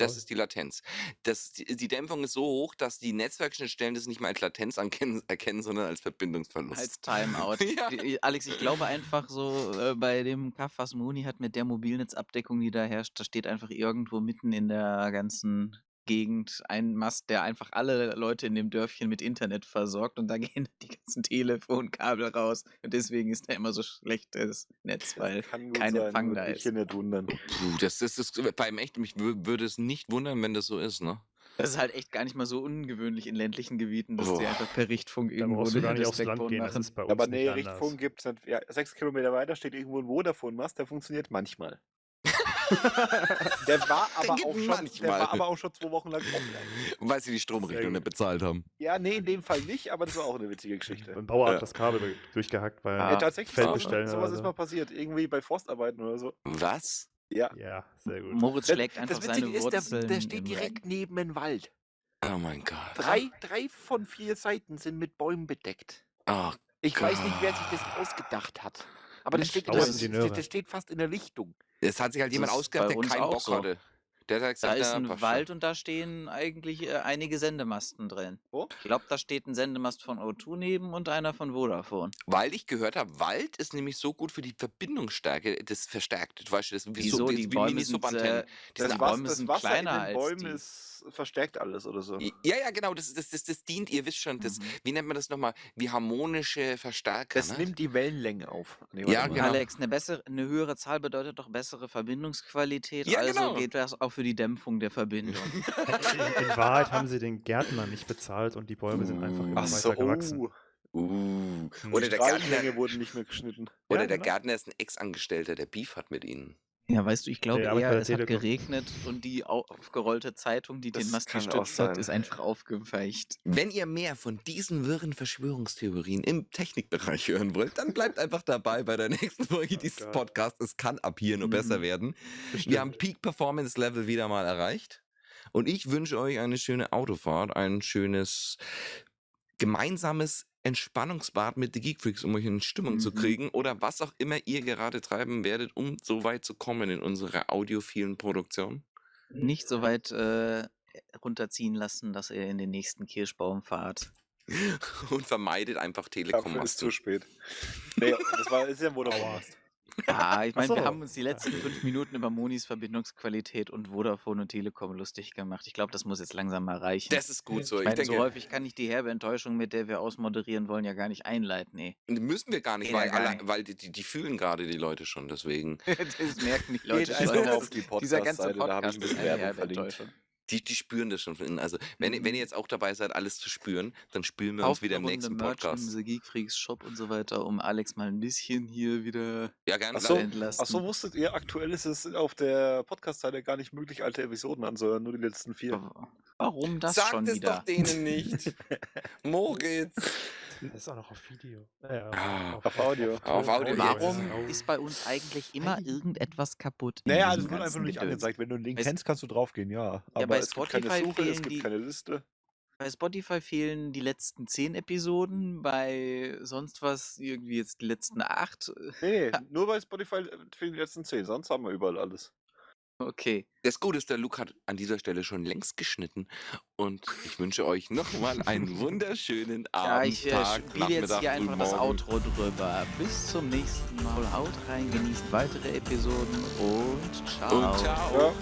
Das ist die Latenz. Das, die, Dämpfung ist so hoch, dass die Netzwerkschnittstellen das nicht mehr als Latenz ankennen, erkennen, sondern als Verbindungsverlust. Als Timeout. [LAUGHS] Ja. Die- Alex, ich glaube einfach so, äh, bei dem Kaff, was Moni hat mit der Mobilnetzabdeckung, die da herrscht, da steht einfach irgendwo mitten in der ganzen Gegend ein Mast, der einfach alle Leute in dem Dörfchen mit Internet versorgt und da [LAUGHS] gehen die ganzen Telefonkabel raus. Und deswegen ist da immer so schlechtes Netz, weil kein sein, Empfang würde da mich ist. hier nicht wundern. Puh, das, das ist beim echt, mich wür- würde es nicht wundern, wenn das so ist, ne? Das ist halt echt gar nicht mal so ungewöhnlich in ländlichen Gebieten, dass Oh. die einfach per Richtfunk irgendwo du gar das nicht aufs Land gehen, das machen. ist bei uns Aber nee. Richtfunk gibt es. Ja, sechs Kilometer weiter steht irgendwo ein Vodafone-Mast, der funktioniert manchmal. Der war aber auch schon, der manchmal. war aber auch schon zwei Wochen lang offline. Weil sie die Stromrechnung nicht bezahlt haben. Ja, nee, in dem Fall nicht, aber das war auch eine witzige Geschichte. Ein Bauer Ja. hat das Kabel durchgehackt, weil Ah. Ja, tatsächlich, Feld sowas, bestellen sowas oder ist so. mal passiert. Irgendwie bei Forstarbeiten oder so. Was? Ja. Ja, sehr gut. Moritz Das- schlägt einfach das seine ist, Wurzeln. der, der steht im direkt neben dem Wald. Oh mein Gott. Drei, drei von vier Seiten sind mit Bäumen bedeckt. Oh, Ich weiß nicht, wer sich das ausgedacht hat. Aber das steht, der, das, das steht fast in der Lichtung. Es hat sich halt Das jemand ausgedacht, bei der keinen Bock so. hatte. Der hat Da ist ein Wald und da stehen eigentlich äh, einige Sendemasten drin. Wo? Ich glaube, da steht ein Sendemast von O2 neben und einer von Vodafone. Weil ich gehört habe, Wald ist nämlich so gut für die Verbindungsstärke, das verstärkt. Du weißt, das ist wie, Wieso? so, Die wie, Bäume sind, äh, Die das sind Bäume Was- das sind Wasser kleiner in als den Bäumen die. ist, verstärkt alles oder so. Ja, ja, genau, das, das, das, das dient, ihr wisst schon, das, Mhm. wie nennt man das nochmal? Wie harmonische Verstärker. Das ne? nimmt die Wellenlänge auf. Nee, Ja, genau. Alex, eine, bessere, eine höhere Zahl bedeutet doch bessere Verbindungsqualität. Ja, also genau. geht das auch für die Dämpfung der Verbindung. [LAUGHS] In, in Wahrheit haben sie den Gärtner nicht bezahlt und die Bäume sind einfach immer Ach weiter so, gewachsen. oh. Uh. Hm. Oder Die der Gärtner, wurden nicht mehr geschnitten. oder Ja, der genau. Gärtner ist ein Ex-Angestellter, der Beef hat mit ihnen. Ja, weißt du, ich glaube Ja, eher, es hat geregnet und die au- aufgerollte Zeitung, die den Das Mast kann auch gestützt hat, ist einfach aufgeweicht. Wenn ihr mehr von diesen wirren Verschwörungstheorien im Technikbereich hören wollt, dann bleibt [LAUGHS] einfach dabei bei der nächsten Folge Oh dieses. Podcasts. Es kann ab hier nur besser Mhm. werden. Bestimmt. Wir haben Peak Performance Level wieder mal erreicht. Und ich wünsche euch eine schöne Autofahrt, ein schönes gemeinsames Entspannungsbad mit The Geek Freaks, um euch in Stimmung zu Mhm. kriegen oder was auch immer ihr gerade treiben werdet, um so weit zu kommen in unserer audiophilen Produktion. Nicht so weit äh, runterziehen lassen, dass ihr in den nächsten Kirschbaum fahrt. [LAUGHS] Und vermeidet einfach Dafür ist zu spät. Nee, das war ist ja Vodafone. Ah, ich Ach meine, wir so. haben uns die letzten fünf Minuten über Monis Verbindungsqualität und Vodafone und Telekom lustig gemacht. Ich glaube, das muss jetzt langsam mal reichen. Das ist gut so. ich Ich meine, denke, so häufig kann ich die herbe Enttäuschung, mit der wir ausmoderieren wollen, ja gar nicht einleiten. Nee. müssen wir gar nicht, weil, ja gar nicht. weil die, die, die fühlen gerade die Leute schon. Deswegen. [LAUGHS] das merken die Leute schon. Das- auf die Dieser ganze Podcast-Seite, da habe ich Podcast ein ist bisschen Werbung herbe verlinkt. Die, die spüren das schon von innen. Also, wenn, ihr- wenn ihr jetzt auch dabei seid, alles zu spüren, dann spüren wir uns wieder im nächsten Merch Podcast. im The Geek Freaks Shop und so weiter, um Alex mal ein bisschen hier wieder Ja, gerne. Ach so, zu entlasten. ach so, wusstet ihr, aktuell ist es auf der Podcast-Seite gar nicht möglich, alte Episoden anzuhören, nur die letzten vier. Warum das Sagt schon es wieder? doch denen nicht. [LAUGHS] Moritz. Das ist auch noch auf Video. Äh, auf, Ah, auf Audio. Auf Audio jetzt. Warum ist bei uns eigentlich immer irgendetwas kaputt? Naja, diesem das wird einfach nur nicht angezeigt. Wenn du einen Link kennst, kannst du draufgehen, ja. Aber bei es gibt keine Spotify Suche, es fehlen gibt die- keine Liste. Bei Spotify fehlen die letzten zehn Episoden, bei sonst was irgendwie jetzt die letzten acht. Nee, nee, nur bei Spotify fehlen die letzten zehn, sonst haben wir überall alles. Okay. Das Gute ist, der Luke hat an dieser Stelle schon längst geschnitten. Und ich wünsche euch nochmal einen [LAUGHS] wunderschönen Ja, Abend, ich äh, Tag, spiele jetzt hier einfach das. Outro drüber. Bis zum nächsten Mal. Haut rein, genießt weitere Episoden und ciao. Und ciao. Ja.